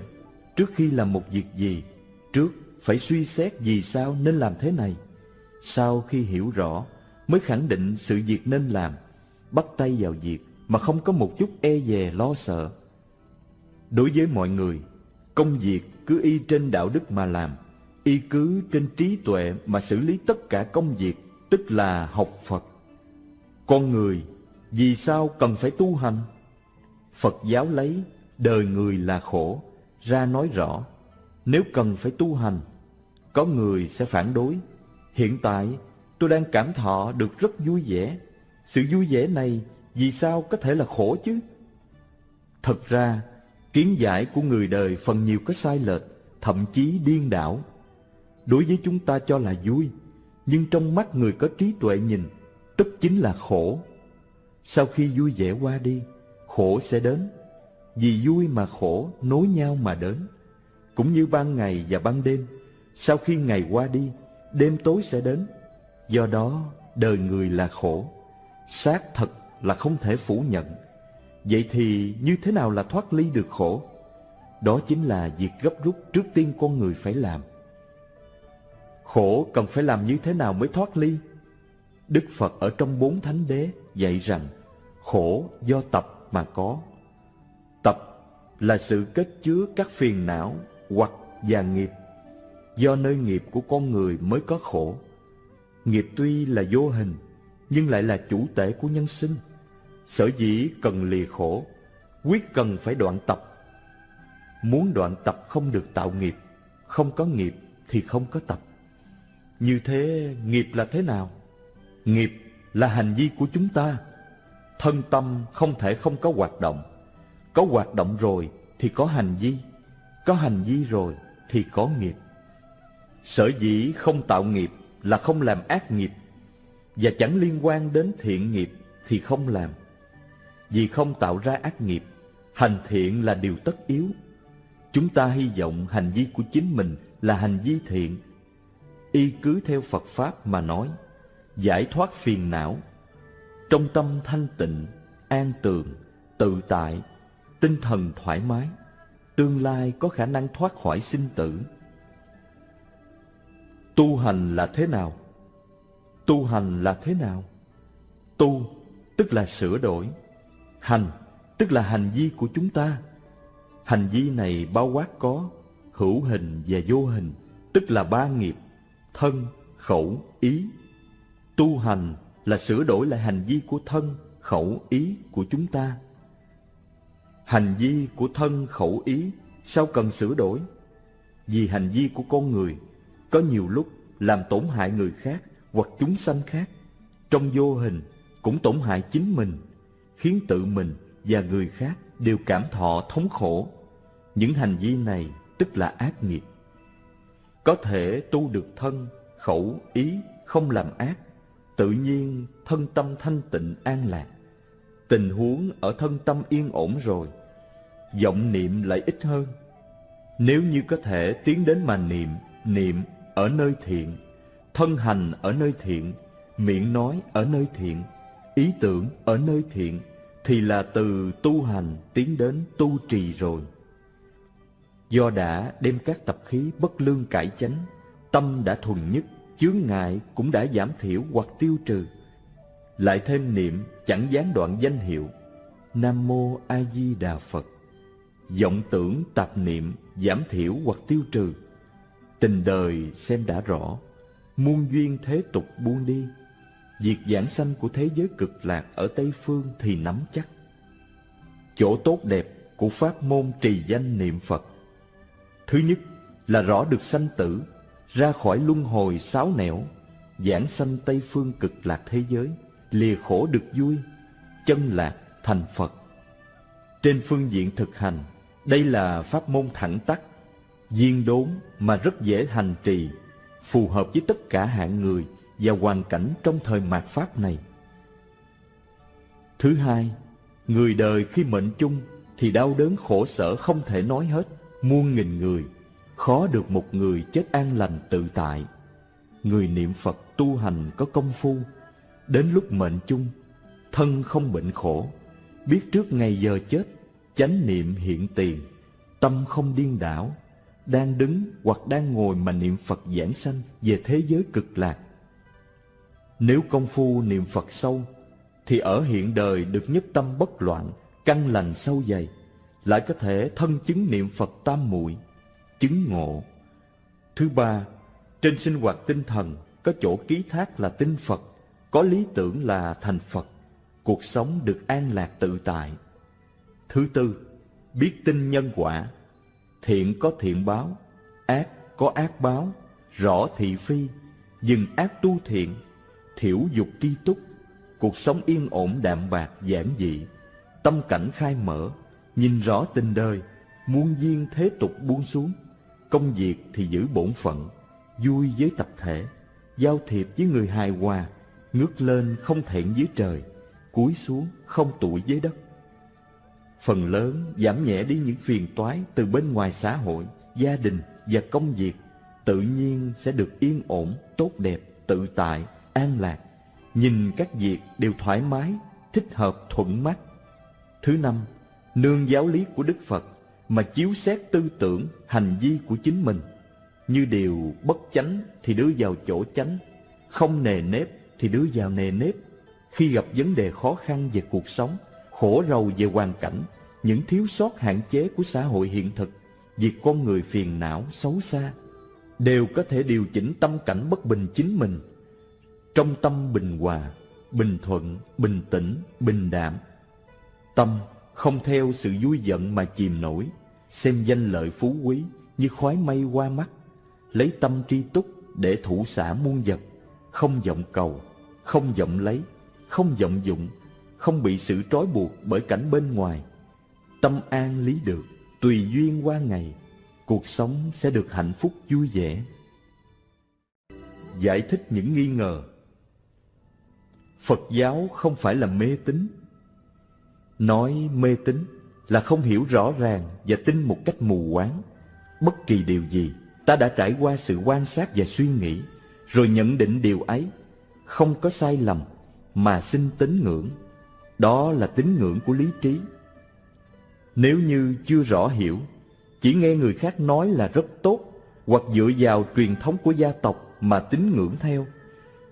trước khi làm một việc gì, trước phải suy xét vì sao nên làm thế này. Sau khi hiểu rõ, mới khẳng định sự việc nên làm, bắt tay vào việc mà không có một chút e dè lo sợ. Đối với mọi người, công việc cứ y trên đạo đức mà làm, y cứ trên trí tuệ mà xử lý tất cả công việc, tức là học Phật. Con người vì sao cần phải tu hành? Phật giáo lấy đời người là khổ ra nói rõ, nếu cần phải tu hành, có người sẽ phản đối. Hiện tại tôi đang cảm thọ được rất vui vẻ. Sự vui vẻ này vì sao có thể là khổ chứ? Thật ra, kiến giải của người đời phần nhiều có sai lệch, thậm chí điên đảo. Đối với chúng ta cho là vui, nhưng trong mắt người có trí tuệ nhìn, tức chính là khổ. Sau khi vui vẻ qua đi, khổ sẽ đến. Vì vui mà khổ nối nhau mà đến. Cũng như ban ngày và ban đêm, sau khi ngày qua đi, đêm tối sẽ đến. Do đó, đời người là khổ. Xác thật là không thể phủ nhận. Vậy thì như thế nào là thoát ly được khổ? Đó chính là việc gấp rút trước tiên con người phải làm. Khổ cần phải làm như thế nào mới thoát ly? Đức Phật ở trong bốn thánh đế dạy rằng khổ do tập mà có. Tập là sự kết chứa các phiền não hoặc và nghiệp. Do nơi nghiệp của con người mới có khổ. Nghiệp tuy là vô hình, nhưng lại là chủ tể của nhân sinh. Sở dĩ cần lìa khổ, quyết cần phải đoạn tập. Muốn đoạn tập không được tạo nghiệp, không có nghiệp thì không có tập. Như thế nghiệp là thế nào? Nghiệp là hành vi của chúng ta. Thân tâm không thể không có hoạt động. Có hoạt động rồi thì có hành vi. Có hành vi rồi thì có nghiệp. Sở dĩ không tạo nghiệp là không làm ác nghiệp và chẳng liên quan đến thiện nghiệp thì không làm. Vì không tạo ra ác nghiệp, hành thiện là điều tất yếu. Chúng ta hy vọng hành vi của chính mình là hành vi thiện. y cứ theo Phật Pháp mà nói, giải thoát phiền não, trong tâm thanh tịnh, an tường, tự tại, tinh thần thoải mái, tương lai có khả năng thoát khỏi sinh tử. Tu hành là thế nào? Tu hành là thế nào? Tu tức là sửa đổi, hành tức là hành vi của chúng ta. Hành vi này bao quát có hữu hình và vô hình, tức là ba nghiệp, thân, khẩu, ý. Tu hành là sửa đổi lại hành vi của thân, khẩu, ý của chúng ta. Hành vi của thân, khẩu, ý sao cần sửa đổi? Vì hành vi của con người có nhiều lúc làm tổn hại người khác hoặc chúng sanh khác. Trong vô hình cũng tổn hại chính mình, khiến tự mình và người khác đều cảm thọ thống khổ. Những hành vi này tức là ác nghiệp. Có thể tu được thân, khẩu, ý không làm ác, tự nhiên thân tâm thanh tịnh an lạc. Tình huống ở thân tâm yên ổn rồi, vọng niệm lại ít hơn. Nếu như có thể tiến đến mà niệm, niệm ở nơi thiện, thân hành ở nơi thiện, miệng nói ở nơi thiện, ý tưởng ở nơi thiện, thì là từ tu hành tiến đến tu trì rồi. Do đã đem các tập khí bất lương cải chánh, tâm đã thuần nhất, chướng ngại cũng đã giảm thiểu hoặc tiêu trừ. Lại thêm niệm chẳng gián đoạn danh hiệu Nam Mô A Di Đà Phật. vọng tưởng tạp niệm giảm thiểu hoặc tiêu trừ. Tình đời xem đã rõ, muôn duyên thế tục buông đi. Việc giảng sanh của thế giới cực lạc ở Tây Phương thì nắm chắc. Chỗ tốt đẹp của pháp môn trì danh niệm Phật Thứ nhất là rõ được sanh tử, ra khỏi luân hồi sáu nẻo, giảng sanh Tây phương cực lạc thế giới, lìa khổ được vui, chân lạc thành Phật. Trên phương diện thực hành, đây là pháp môn thẳng tắc, viên đốn mà rất dễ hành trì, phù hợp với tất cả hạng người và hoàn cảnh trong thời mạt Pháp này. Thứ hai, người đời khi mệnh chung thì đau đớn khổ sở không thể nói hết muôn nghìn người, khó được một người chết an lành tự tại. Người niệm Phật tu hành có công phu, đến lúc mệnh chung, thân không bệnh khổ, biết trước ngày giờ chết, chánh niệm hiện tiền, tâm không điên đảo, đang đứng hoặc đang ngồi mà niệm Phật giảng sanh về thế giới cực lạc. Nếu công phu niệm Phật sâu, thì ở hiện đời được nhất tâm bất loạn, căn lành sâu dày, lại có thể thân chứng niệm Phật tam muội chứng ngộ. Thứ ba, trên sinh hoạt tinh thần có chỗ ký thác là tinh Phật, có lý tưởng là thành Phật, cuộc sống được an lạc tự tại. Thứ tư, biết tin nhân quả, thiện có thiện báo, ác có ác báo, rõ thị phi, dừng ác tu thiện, thiểu dục tri túc, cuộc sống yên ổn đạm bạc giản dị, tâm cảnh khai mở, Nhìn rõ tình đời, muôn duyên thế tục buông xuống. Công việc thì giữ bổn phận, vui với tập thể, giao thiệp với người hài hòa, ngước lên không thẹn dưới trời, cúi xuống không tụi dưới đất. Phần lớn giảm nhẹ đi những phiền toái từ bên ngoài xã hội, gia đình và công việc, tự nhiên sẽ được yên ổn, tốt đẹp, tự tại, an lạc. Nhìn các việc đều thoải mái, thích hợp, thuận mắt. Thứ năm, nương giáo lý của Đức Phật mà chiếu xét tư tưởng, hành vi của chính mình. Như điều bất chánh thì đưa vào chỗ chánh, không nề nếp thì đưa vào nề nếp. Khi gặp vấn đề khó khăn về cuộc sống, khổ rầu về hoàn cảnh, những thiếu sót hạn chế của xã hội hiện thực, việc con người phiền não, xấu xa, đều có thể điều chỉnh tâm cảnh bất bình chính mình. Trong tâm bình hòa, bình thuận, bình tĩnh, bình đạm, tâm không theo sự vui giận mà chìm nổi, xem danh lợi phú quý như khói mây qua mắt, lấy tâm tri túc để thủ xả muôn vật, không vọng cầu, không vọng lấy, không vọng dụng, không bị sự trói buộc bởi cảnh bên ngoài. Tâm an lý được, tùy duyên qua ngày, cuộc sống sẽ được hạnh phúc vui vẻ. Giải thích những nghi ngờ Phật giáo không phải là mê tín Nói mê tín là không hiểu rõ ràng và tin một cách mù quáng. Bất kỳ điều gì, ta đã trải qua sự quan sát và suy nghĩ, rồi nhận định điều ấy, không có sai lầm, mà xin tín ngưỡng. Đó là tín ngưỡng của lý trí. Nếu như chưa rõ hiểu, chỉ nghe người khác nói là rất tốt, hoặc dựa vào truyền thống của gia tộc mà tín ngưỡng theo,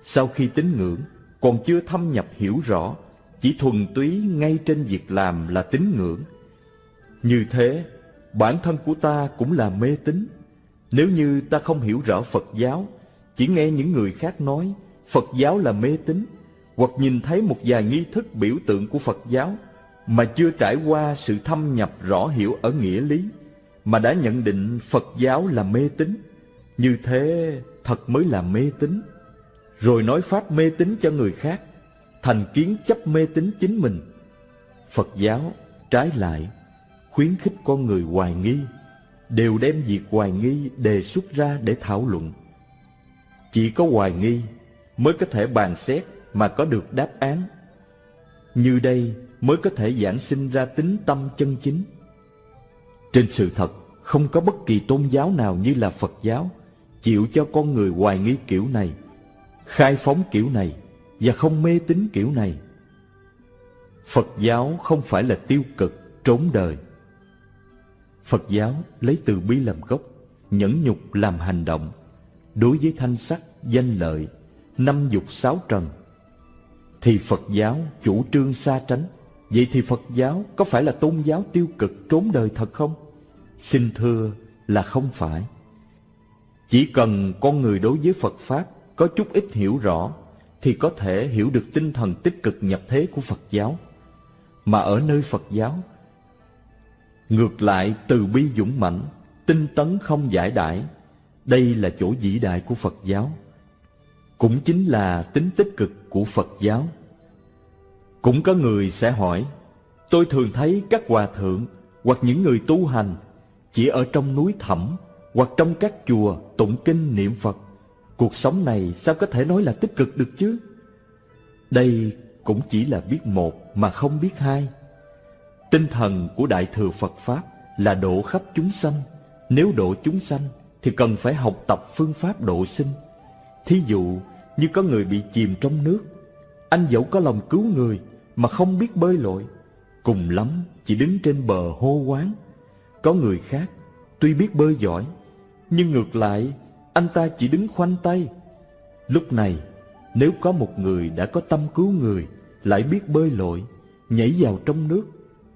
sau khi tín ngưỡng, còn chưa thâm nhập hiểu rõ, chỉ thuần túy ngay trên việc làm là tín ngưỡng. Như thế, bản thân của ta cũng là mê tín. Nếu như ta không hiểu rõ Phật giáo, chỉ nghe những người khác nói Phật giáo là mê tín, hoặc nhìn thấy một vài nghi thức biểu tượng của Phật giáo mà chưa trải qua sự thâm nhập rõ hiểu ở nghĩa lý, mà đã nhận định Phật giáo là mê tín. Như thế thật mới là mê tín rồi nói pháp mê tín cho người khác, thành kiến chấp mê tín chính mình. Phật giáo trái lại khuyến khích con người hoài nghi, đều đem việc hoài nghi đề xuất ra để thảo luận. Chỉ có hoài nghi mới có thể bàn xét mà có được đáp án. Như đây mới có thể giảng sinh ra tính tâm chân chính. Trên sự thật, không có bất kỳ tôn giáo nào như là Phật giáo chịu cho con người hoài nghi kiểu này khai phóng kiểu này và không mê tín kiểu này. Phật giáo không phải là tiêu cực, trốn đời. Phật giáo lấy từ bi làm gốc, nhẫn nhục làm hành động, đối với thanh sắc, danh lợi, năm dục sáu trần. Thì Phật giáo chủ trương xa tránh, vậy thì Phật giáo có phải là tôn giáo tiêu cực trốn đời thật không? Xin thưa là không phải. Chỉ cần con người đối với Phật Pháp có chút ít hiểu rõ thì có thể hiểu được tinh thần tích cực nhập thế của Phật giáo. Mà ở nơi Phật giáo, ngược lại từ bi dũng mãnh, tinh tấn không giải đãi, đây là chỗ vĩ đại của Phật giáo. Cũng chính là tính tích cực của Phật giáo. Cũng có người sẽ hỏi, tôi thường thấy các hòa thượng hoặc những người tu hành chỉ ở trong núi thẳm hoặc trong các chùa tụng kinh niệm Phật Cuộc sống này sao có thể nói là tích cực được chứ? Đây cũng chỉ là biết một mà không biết hai. Tinh thần của Đại Thừa Phật Pháp là độ khắp chúng sanh. Nếu độ chúng sanh thì cần phải học tập phương pháp độ sinh. Thí dụ như có người bị chìm trong nước, anh dẫu có lòng cứu người mà không biết bơi lội, cùng lắm chỉ đứng trên bờ hô quán. Có người khác tuy biết bơi giỏi, nhưng ngược lại anh ta chỉ đứng khoanh tay. Lúc này, nếu có một người đã có tâm cứu người, lại biết bơi lội, nhảy vào trong nước,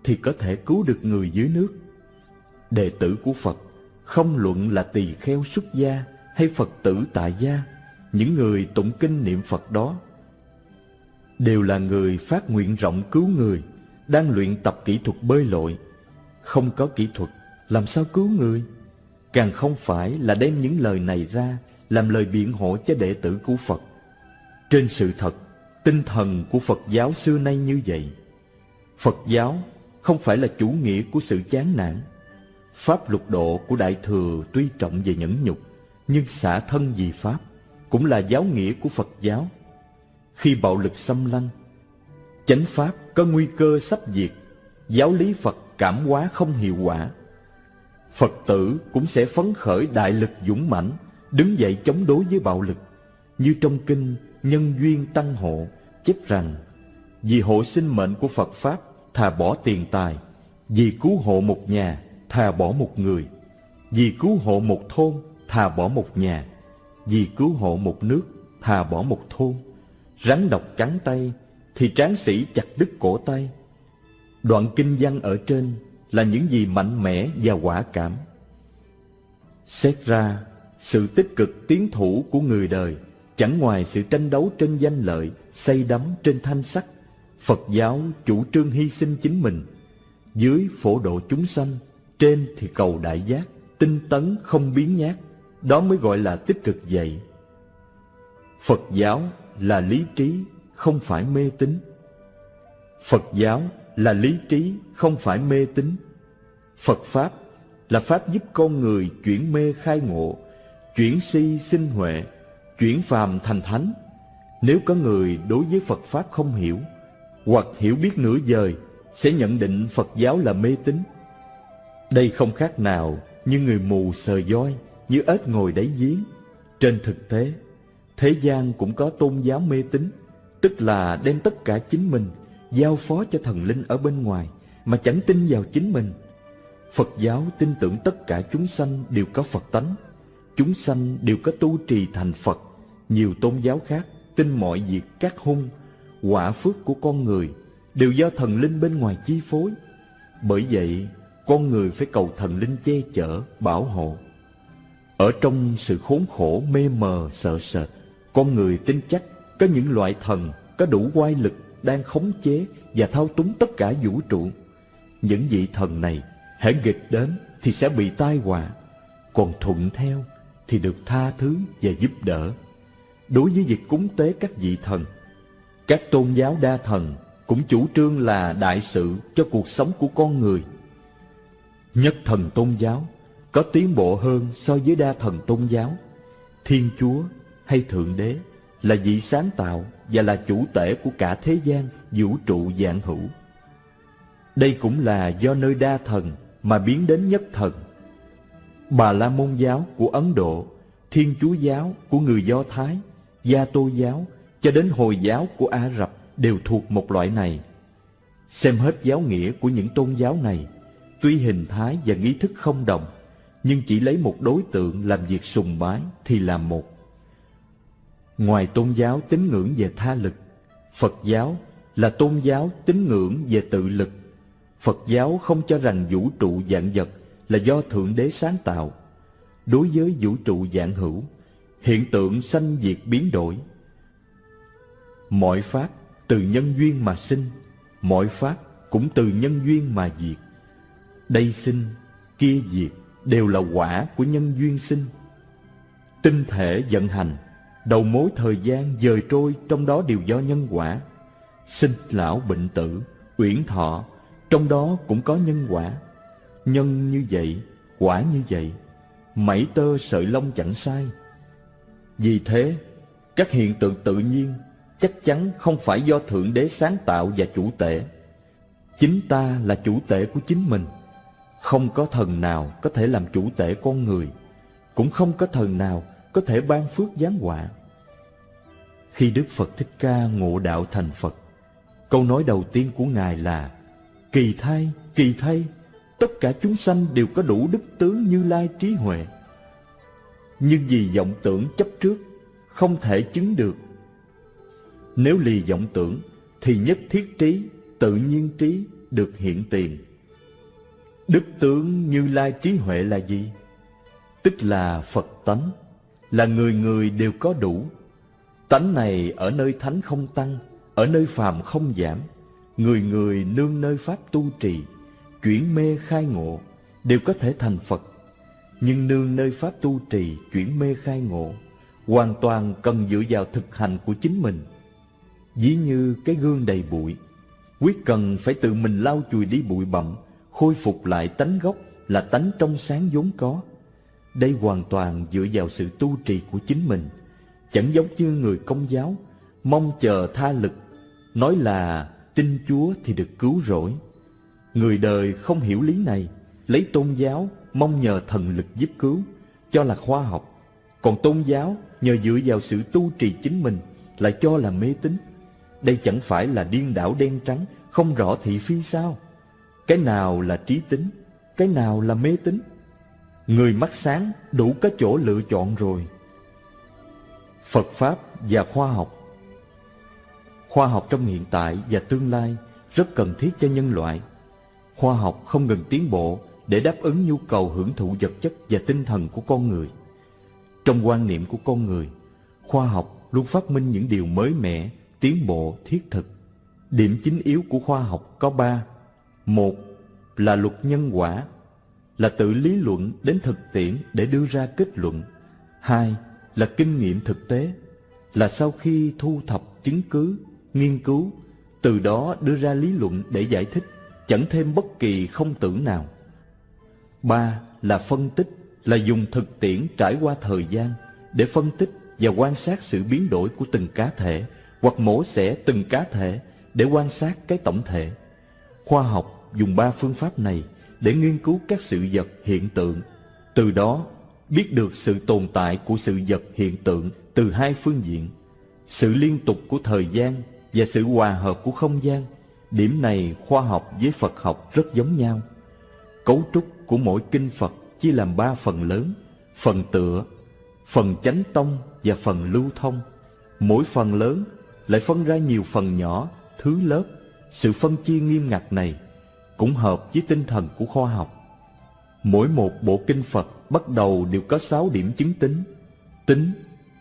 thì có thể cứu được người dưới nước. Đệ tử của Phật không luận là tỳ kheo xuất gia hay Phật tử tại gia, những người tụng kinh niệm Phật đó đều là người phát nguyện rộng cứu người, đang luyện tập kỹ thuật bơi lội. Không có kỹ thuật, làm sao cứu người? Càng không phải là đem những lời này ra làm lời biện hộ cho đệ tử của Phật. Trên sự thật, tinh thần của Phật giáo xưa nay như vậy. Phật giáo không phải là chủ nghĩa của sự chán nản. Pháp lục độ của Đại Thừa tuy trọng về nhẫn nhục, nhưng xả thân vì Pháp cũng là giáo nghĩa của Phật giáo. Khi bạo lực xâm lăng, chánh Pháp có nguy cơ sắp diệt, giáo lý Phật cảm hóa không hiệu quả, Phật tử cũng sẽ phấn khởi đại lực dũng mãnh, đứng dậy chống đối với bạo lực. Như trong kinh Nhân Duyên Tăng Hộ chép rằng, vì hộ sinh mệnh của Phật Pháp thà bỏ tiền tài, vì cứu hộ một nhà thà bỏ một người, vì cứu hộ một thôn thà bỏ một nhà, vì cứu hộ một nước thà bỏ một thôn. Rắn độc cắn tay thì tráng sĩ chặt đứt cổ tay. Đoạn kinh văn ở trên là những gì mạnh mẽ và quả cảm. Xét ra, sự tích cực tiến thủ của người đời chẳng ngoài sự tranh đấu trên danh lợi, xây đắm trên thanh sắc. Phật giáo chủ trương hy sinh chính mình, dưới phổ độ chúng sanh, trên thì cầu đại giác, tinh tấn không biến nhát, đó mới gọi là tích cực dạy. Phật giáo là lý trí, không phải mê tín. Phật giáo là lý trí, không phải mê tín. Phật Pháp là Pháp giúp con người chuyển mê khai ngộ, chuyển si sinh huệ, chuyển phàm thành thánh. Nếu có người đối với Phật Pháp không hiểu, hoặc hiểu biết nửa vời sẽ nhận định Phật giáo là mê tín. Đây không khác nào như người mù sờ voi, như ếch ngồi đáy giếng. Trên thực tế, Thế gian cũng có tôn giáo mê tín, tức là đem tất cả chính mình giao phó cho thần linh ở bên ngoài mà chẳng tin vào chính mình. Phật giáo tin tưởng tất cả chúng sanh đều có Phật tánh, chúng sanh đều có tu trì thành Phật. Nhiều tôn giáo khác tin mọi việc các hung, quả phước của con người đều do thần linh bên ngoài chi phối. Bởi vậy, con người phải cầu thần linh che chở, bảo hộ. Ở trong sự khốn khổ, mê mờ, sợ sệt, con người tin chắc có những loại thần có đủ quay lực đang khống chế và thao túng tất cả vũ trụ. Những vị thần này, hãy nghịch đến thì sẽ bị tai họa, còn thuận theo thì được tha thứ và giúp đỡ. Đối với việc cúng tế các vị thần, các tôn giáo đa thần cũng chủ trương là đại sự cho cuộc sống của con người. Nhất thần tôn giáo có tiến bộ hơn so với đa thần tôn giáo. Thiên Chúa hay Thượng Đế là vị sáng tạo và là chủ tể của cả thế gian vũ trụ dạng hữu. Đây cũng là do nơi đa thần mà biến đến nhất thần. Bà La Môn giáo của Ấn Độ, Thiên Chúa giáo của người Do Thái, Gia Tô giáo cho đến Hồi giáo của Ả Rập đều thuộc một loại này. Xem hết giáo nghĩa của những tôn giáo này, tuy hình thái và nghi thức không đồng, nhưng chỉ lấy một đối tượng làm việc sùng bái thì làm một. Ngoài tôn giáo tín ngưỡng về tha lực, Phật giáo là tôn giáo tín ngưỡng về tự lực. Phật giáo không cho rằng vũ trụ dạng vật là do Thượng Đế sáng tạo. Đối với vũ trụ dạng hữu, hiện tượng sanh diệt biến đổi. Mọi pháp từ nhân duyên mà sinh, mọi pháp cũng từ nhân duyên mà diệt. Đây sinh, kia diệt đều là quả của nhân duyên sinh. Tinh thể vận hành, đầu mối thời gian dời trôi trong đó đều do nhân quả. Sinh lão bệnh tử, uyển thọ, trong đó cũng có nhân quả. Nhân như vậy, quả như vậy, mảy tơ sợi lông chẳng sai. Vì thế, các hiện tượng tự nhiên chắc chắn không phải do Thượng Đế sáng tạo và chủ tể. Chính ta là chủ tể của chính mình. Không có thần nào có thể làm chủ tể con người, cũng không có thần nào có thể ban phước giáng họa. Khi Đức Phật Thích Ca ngộ đạo thành Phật, câu nói đầu tiên của Ngài là Kỳ thay, kỳ thay, tất cả chúng sanh đều có đủ đức tướng như lai trí huệ. Nhưng vì vọng tưởng chấp trước, không thể chứng được. Nếu lì vọng tưởng, thì nhất thiết trí, tự nhiên trí được hiện tiền. Đức tướng như lai trí huệ là gì? Tức là Phật tánh, là người người đều có đủ. Tánh này ở nơi thánh không tăng, ở nơi phàm không giảm. Người người nương nơi pháp tu trì, chuyển mê khai ngộ, đều có thể thành Phật. Nhưng nương nơi pháp tu trì, chuyển mê khai ngộ, hoàn toàn cần dựa vào thực hành của chính mình. Ví như cái gương đầy bụi, quyết cần phải tự mình lau chùi đi bụi bặm, khôi phục lại tánh gốc là tánh trong sáng vốn có. Đây hoàn toàn dựa vào sự tu trì của chính mình, chẳng giống như người công giáo, mong chờ tha lực, nói là tin Chúa thì được cứu rỗi. Người đời không hiểu lý này, lấy tôn giáo mong nhờ thần lực giúp cứu, cho là khoa học. Còn tôn giáo nhờ dựa vào sự tu trì chính mình lại cho là mê tín. Đây chẳng phải là điên đảo đen trắng, không rõ thị phi sao? Cái nào là trí tính, cái nào là mê tín? Người mắt sáng đủ có chỗ lựa chọn rồi. Phật Pháp và khoa học Khoa học trong hiện tại và tương lai rất cần thiết cho nhân loại. Khoa học không ngừng tiến bộ để đáp ứng nhu cầu hưởng thụ vật chất và tinh thần của con người. Trong quan niệm của con người, khoa học luôn phát minh những điều mới mẻ, tiến bộ, thiết thực. Điểm chính yếu của khoa học có ba. Một là luật nhân quả, là tự lý luận đến thực tiễn để đưa ra kết luận. Hai là kinh nghiệm thực tế, là sau khi thu thập chứng cứ, nghiên cứu, từ đó đưa ra lý luận để giải thích, chẳng thêm bất kỳ không tưởng nào. Ba là phân tích, là dùng thực tiễn trải qua thời gian để phân tích và quan sát sự biến đổi của từng cá thể hoặc mổ xẻ từng cá thể để quan sát cái tổng thể. Khoa học dùng ba phương pháp này để nghiên cứu các sự vật hiện tượng, từ đó biết được sự tồn tại của sự vật hiện tượng từ hai phương diện, sự liên tục của thời gian và sự hòa hợp của không gian. Điểm này khoa học với Phật học rất giống nhau. Cấu trúc của mỗi kinh Phật chia làm ba phần lớn, phần tựa, phần chánh tông và phần lưu thông. Mỗi phần lớn lại phân ra nhiều phần nhỏ, thứ lớp. Sự phân chia nghiêm ngặt này cũng hợp với tinh thần của khoa học. Mỗi một bộ kinh Phật bắt đầu đều có sáu điểm chứng tính. Tính,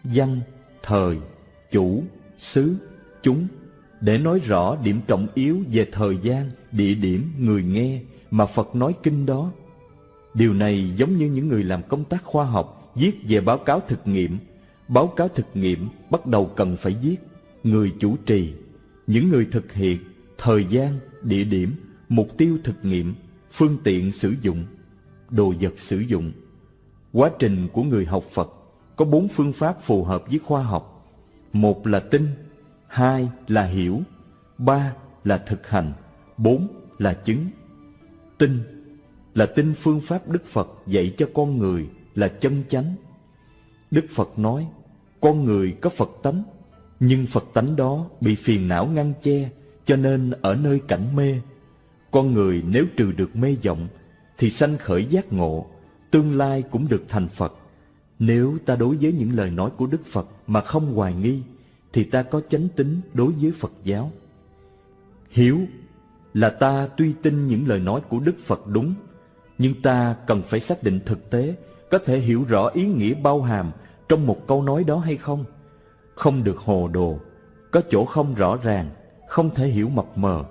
văn, thời, chủ, xứ, chúng để nói rõ điểm trọng yếu về thời gian, địa điểm, người nghe mà Phật nói kinh đó. Điều này giống như những người làm công tác khoa học viết về báo cáo thực nghiệm. Báo cáo thực nghiệm bắt đầu cần phải viết người chủ trì, những người thực hiện, thời gian, địa điểm, mục tiêu thực nghiệm, phương tiện sử dụng, đồ vật sử dụng. Quá trình của người học Phật có bốn phương pháp phù hợp với khoa học. Một là tin, hai là hiểu, ba là thực hành, bốn là chứng. Tin là tin phương pháp Đức Phật dạy cho con người là chân chánh. Đức Phật nói, con người có Phật tánh, nhưng Phật tánh đó bị phiền não ngăn che, cho nên ở nơi cảnh mê. Con người nếu trừ được mê vọng, thì sanh khởi giác ngộ, tương lai cũng được thành Phật. Nếu ta đối với những lời nói của Đức Phật mà không hoài nghi, thì ta có chánh tính đối với Phật giáo. Hiếu là ta tuy tin những lời nói của Đức Phật đúng, nhưng ta cần phải xác định thực tế có thể hiểu rõ ý nghĩa bao hàm trong một câu nói đó hay không. Không được hồ đồ, có chỗ không rõ ràng, không thể hiểu mập mờ,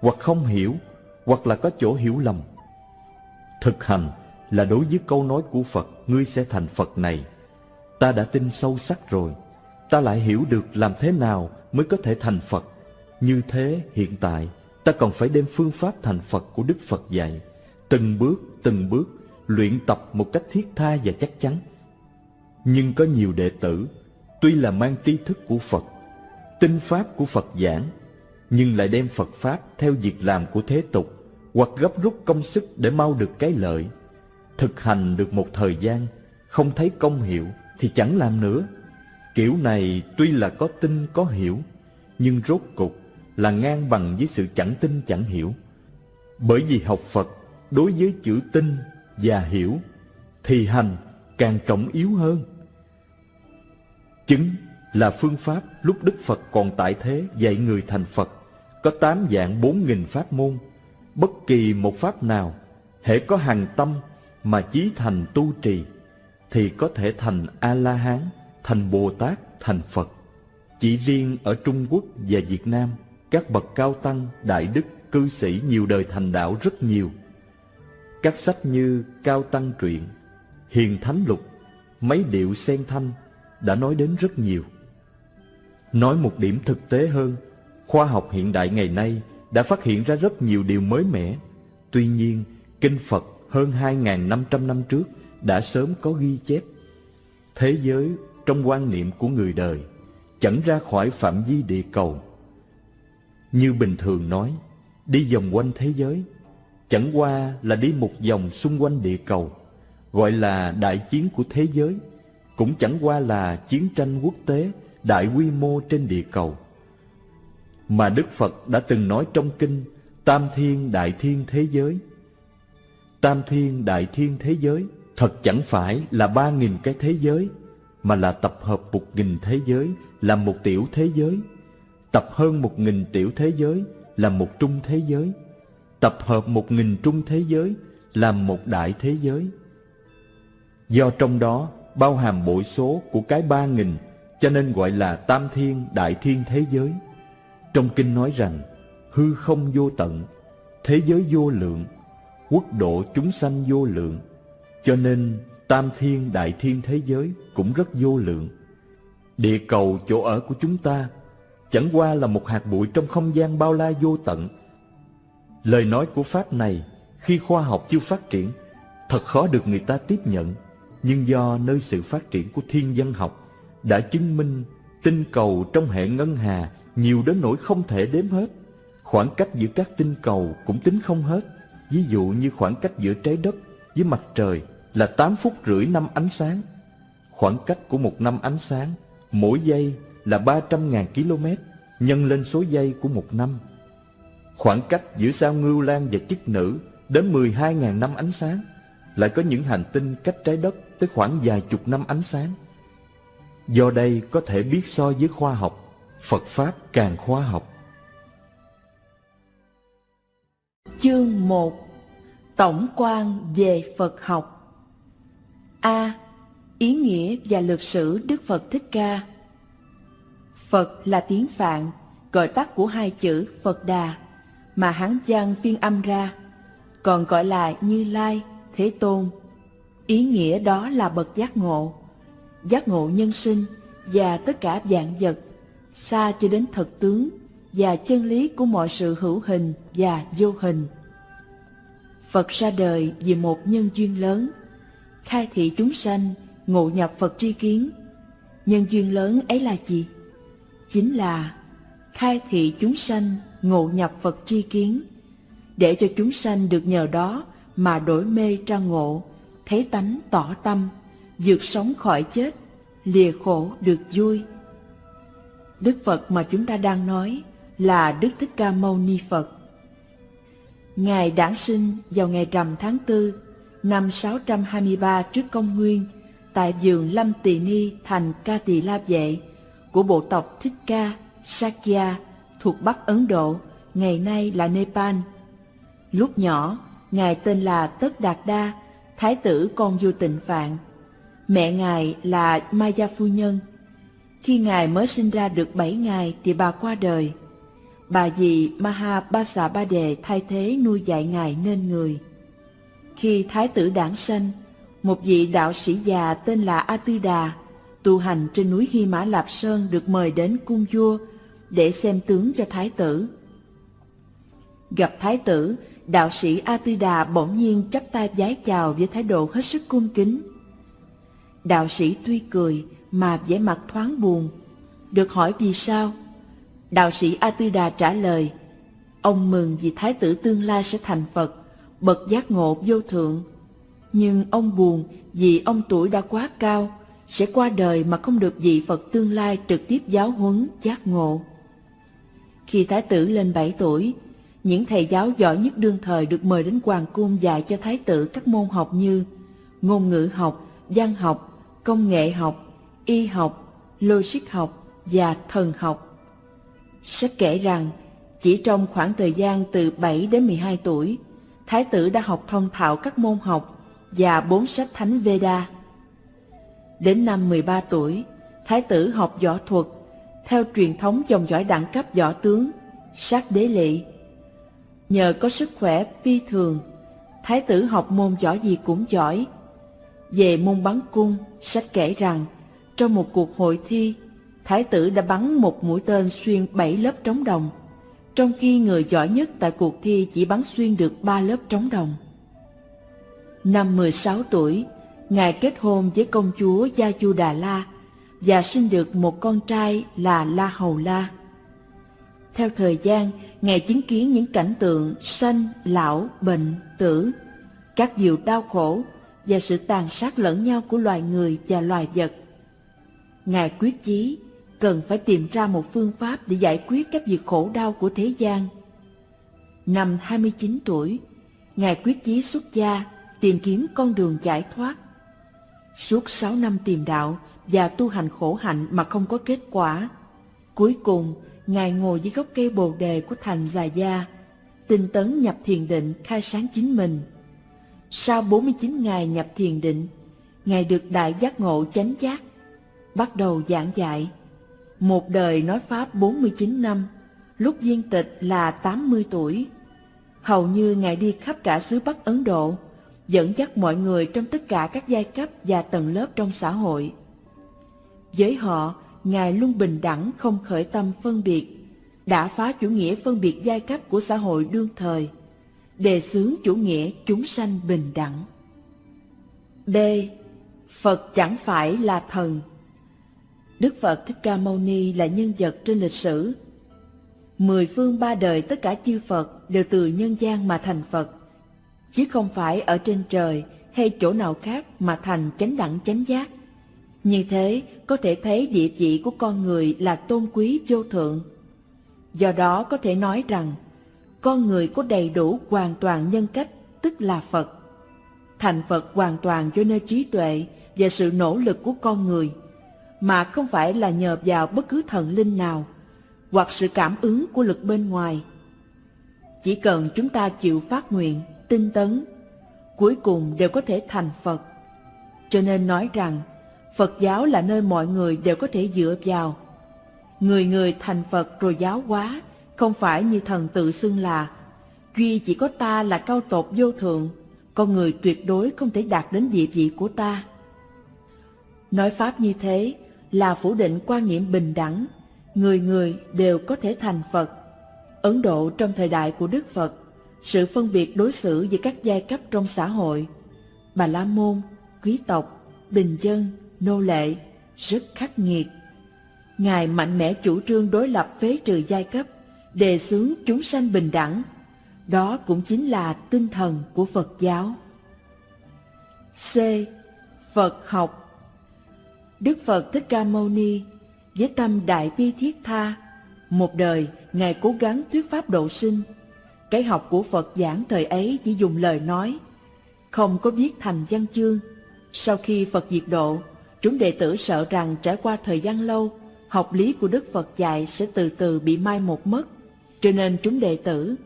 hoặc không hiểu, hoặc là có chỗ hiểu lầm. Thực hành là đối với câu nói của Phật, ngươi sẽ thành Phật này. Ta đã tin sâu sắc rồi, ta lại hiểu được làm thế nào mới có thể thành Phật. Như thế hiện tại ta còn phải đem phương pháp thành Phật của Đức Phật dạy, từng bước từng bước luyện tập một cách thiết tha và chắc chắn. Nhưng có nhiều đệ tử tuy là mang tri thức của Phật, tinh pháp của Phật giảng, nhưng lại đem Phật pháp theo việc làm của thế tục hoặc gấp rút công sức để mau được cái lợi. Thực hành được một thời gian, không thấy công hiệu thì chẳng làm nữa. Kiểu này tuy là có tin có hiểu, nhưng rốt cục là ngang bằng với sự chẳng tin chẳng hiểu. Bởi vì học Phật đối với chữ tin và hiểu thì hành càng trọng yếu hơn. Chứng là phương pháp lúc Đức Phật còn tại thế dạy người thành Phật có tám dạng bốn nghìn pháp môn. Bất kỳ một pháp nào hễ có hằng tâm mà chí thành tu trì thì có thể thành A-la-hán, thành Bồ Tát, thành Phật. Chỉ riêng ở Trung Quốc và Việt Nam, các bậc cao tăng, đại đức, cư sĩ nhiều đời thành đạo rất nhiều. Các sách như Cao Tăng Truyện, Hiền Thánh Lục, Mấy Điệu Sen Thanh đã nói đến rất nhiều. Nói một điểm thực tế hơn, khoa học hiện đại ngày nay đã phát hiện ra rất nhiều điều mới mẻ. Tuy nhiên, Kinh Phật hơn 2.500 năm trước đã sớm có ghi chép. Thế giới trong quan niệm của người đời chẳng ra khỏi phạm vi địa cầu. Như bình thường nói, đi vòng quanh thế giới, chẳng qua là đi một vòng xung quanh địa cầu, gọi là đại chiến của thế giới, cũng chẳng qua là chiến tranh quốc tế đại quy mô trên địa cầu. Mà Đức Phật đã từng nói trong kinh Tam Thiên Đại Thiên Thế Giới. Tam Thiên Đại Thiên Thế Giới thật chẳng phải là ba nghìn cái thế giới, mà là tập hợp một nghìn thế giới làm một tiểu thế giới, tập hơn một nghìn tiểu thế giới làm một trung thế giới, tập hợp một nghìn trung thế giới làm một đại thế giới. Do trong đó bao hàm bội số của cái ba nghìn cho nên gọi là tam thiên đại thiên thế giới. Trong kinh nói rằng hư không vô tận, thế giới vô lượng, quốc độ chúng sanh vô lượng, cho nên tam thiên đại thiên thế giới cũng rất vô lượng. Địa cầu chỗ ở của chúng ta chẳng qua là một hạt bụi trong không gian bao la vô tận. Lời nói của Pháp này khi khoa học chưa phát triển thật khó được người ta tiếp nhận, nhưng do nơi sự phát triển của thiên văn học đã chứng minh tinh cầu trong hệ ngân hà nhiều đến nỗi không thể đếm hết. Khoảng cách giữa các tinh cầu cũng tính không hết. Ví dụ như khoảng cách giữa trái đất với mặt trời là 8 phút rưỡi năm ánh sáng. Khoảng cách của một năm ánh sáng mỗi giây là 300.000 km nhân lên số giây của một năm. Khoảng cách giữa sao Ngưu Lan và chức nữ đến 12.000 năm ánh sáng, lại có những hành tinh cách trái đất tới khoảng vài chục năm ánh sáng. Do đây có thể biết so với khoa học, Phật Pháp càng khoa học. Chương 1 Tổng quan về Phật học A. Ý nghĩa và lược sử Đức Phật Thích Ca Phật là tiếng Phạn, gọi tắt của hai chữ Phật Đà, mà Hán văn phiên âm ra, còn gọi là Như Lai, Thế Tôn. Ý nghĩa đó là bậc giác ngộ, giác ngộ nhân sinh và tất cả dạng vật, xa cho đến thật tướng và chân lý của mọi sự hữu hình và vô hình. Phật ra đời vì một nhân duyên lớn, khai thị chúng sanh, ngộ nhập Phật tri kiến. Nhân duyên lớn ấy là gì? Chính là khai thị chúng sanh, ngộ nhập Phật tri kiến, để cho chúng sanh được nhờ đó mà đổi mê ra ngộ, thấy tánh tỏ tâm, vượt sống khỏi chết, lìa khổ được vui. Đức Phật mà chúng ta đang nói là Đức Thích Ca Mâu Ni Phật. Ngài đản sinh vào ngày rằm tháng tư năm 623 trước công nguyên tại vườn Lâm Tỳ Ni thành Ca Tỳ La Vệ của bộ tộc Thích Ca, Sakya thuộc Bắc Ấn Độ, ngày nay là Nepal. Lúc nhỏ, Ngài tên là Tất Đạt Đa, Thái tử con vua tịnh Phạn. Mẹ Ngài là Maya Phu Nhân. Khi Ngài mới sinh ra được 7 ngày thì bà qua đời. Bà dì Maha Basa Ba Đề thay thế nuôi dạy Ngài nên người. Khi Thái tử đản sanh, một vị đạo sĩ già tên là A Tư Đà, tu hành trên núi Hy Mã Lạp Sơn được mời đến cung vua để xem tướng cho Thái tử. Gặp Thái tử, đạo sĩ A Tư Đà bỗng nhiên chắp tay vái chào với thái độ hết sức cung kính. Đạo sĩ tuy cười mà vẻ mặt thoáng buồn. Được hỏi vì sao? Đạo sĩ A Tư Đà trả lời, ông mừng vì thái tử tương lai sẽ thành Phật, bậc giác ngộ vô thượng. Nhưng ông buồn vì ông tuổi đã quá cao, sẽ qua đời mà không được vị Phật tương lai trực tiếp giáo huấn giác ngộ. Khi thái tử lên 7 tuổi, những thầy giáo giỏi nhất đương thời được mời đến hoàng cung dạy cho thái tử các môn học như ngôn ngữ học, văn học, công nghệ học, y học, logic học và thần học. Sách kể rằng, chỉ trong khoảng thời gian từ 7 đến 12 tuổi, Thái tử đã học thông thạo các môn học và bốn sách thánh Veda. Đến năm 13 tuổi, Thái tử học võ thuật, theo truyền thống dòng dõi đẳng cấp võ tướng, sát đế lị. Nhờ có sức khỏe phi thường, Thái tử học môn võ gì cũng giỏi. Về môn bắn cung, sách kể rằng, trong một cuộc hội thi, Thái tử đã bắn một mũi tên xuyên bảy lớp trống đồng, trong khi người giỏi nhất tại cuộc thi chỉ bắn xuyên được ba lớp trống đồng. Năm 16 tuổi, Ngài kết hôn với công chúa Gia Chu Đà La và sinh được một con trai là La Hầu La. Theo thời gian, Ngài chứng kiến những cảnh tượng sanh, lão, bệnh, tử, các điều đau khổ và sự tàn sát lẫn nhau của loài người và loài vật. Ngài quyết chí cần phải tìm ra một phương pháp để giải quyết các việc khổ đau của thế gian. Năm 29 tuổi, Ngài quyết chí xuất gia tìm kiếm con đường giải thoát. Suốt sáu năm tìm đạo và tu hành khổ hạnh mà không có kết quả. Cuối cùng, Ngài ngồi dưới gốc cây bồ đề của thành Già Gia, tinh tấn nhập thiền định khai sáng chính mình. Sau 49 ngày nhập thiền định, Ngài được đại giác ngộ chánh giác, bắt đầu giảng dạy. Một đời nói Pháp 49 năm, lúc viên tịch là 80 tuổi. Hầu như Ngài đi khắp cả xứ Bắc Ấn Độ, dẫn dắt mọi người trong tất cả các giai cấp và tầng lớp trong xã hội. Với họ, Ngài luôn bình đẳng không khởi tâm phân biệt, đã phá chủ nghĩa phân biệt giai cấp của xã hội đương thời, đề xướng chủ nghĩa chúng sanh bình đẳng. B. Phật chẳng phải là thần. Đức Phật Thích Ca Mâu Ni là nhân vật trên lịch sử. Mười phương ba đời tất cả chư Phật đều từ nhân gian mà thành Phật chứ không phải ở trên trời hay chỗ nào khác mà thành chánh đẳng chánh giác. Như thế có thể thấy địa vị của con người là tôn quý vô thượng. Do đó có thể nói rằng, con người có đầy đủ hoàn toàn nhân cách, tức là Phật. Thành Phật hoàn toàn do nơi trí tuệ và sự nỗ lực của con người, mà không phải là nhờ vào bất cứ thần linh nào, hoặc sự cảm ứng của lực bên ngoài. Chỉ cần chúng ta chịu phát nguyện, tinh tấn, cuối cùng đều có thể thành Phật. Cho nên nói rằng, Phật giáo là nơi mọi người đều có thể dựa vào. Người người thành Phật rồi giáo hóa, không phải như thần tự xưng là duy chỉ có ta là cao tột vô thượng, con người tuyệt đối không thể đạt đến địa vị của ta. Nói pháp như thế là phủ định quan niệm bình đẳng, người người đều có thể thành Phật. Ấn Độ trong thời đại của Đức Phật, sự phân biệt đối xử giữa các giai cấp trong xã hội, bà la môn, quý tộc, bình dân, nô lệ, rất khắc nghiệt. Ngài mạnh mẽ chủ trương đối lập phế trừ giai cấp, đề xướng chúng sanh bình đẳng. Đó cũng chính là tinh thần của Phật giáo. C. Phật học Đức Phật Thích Ca Mâu Ni với tâm đại bi thiết tha, một đời Ngài cố gắng thuyết pháp độ sinh. Cái học của Phật giảng thời ấy chỉ dùng lời nói, không có viết thành văn chương. Sau khi Phật diệt độ, chúng đệ tử sợ rằng trải qua thời gian lâu, học lý của Đức Phật dạy sẽ từ từ bị mai một mất. Cho nên chúng đệ tử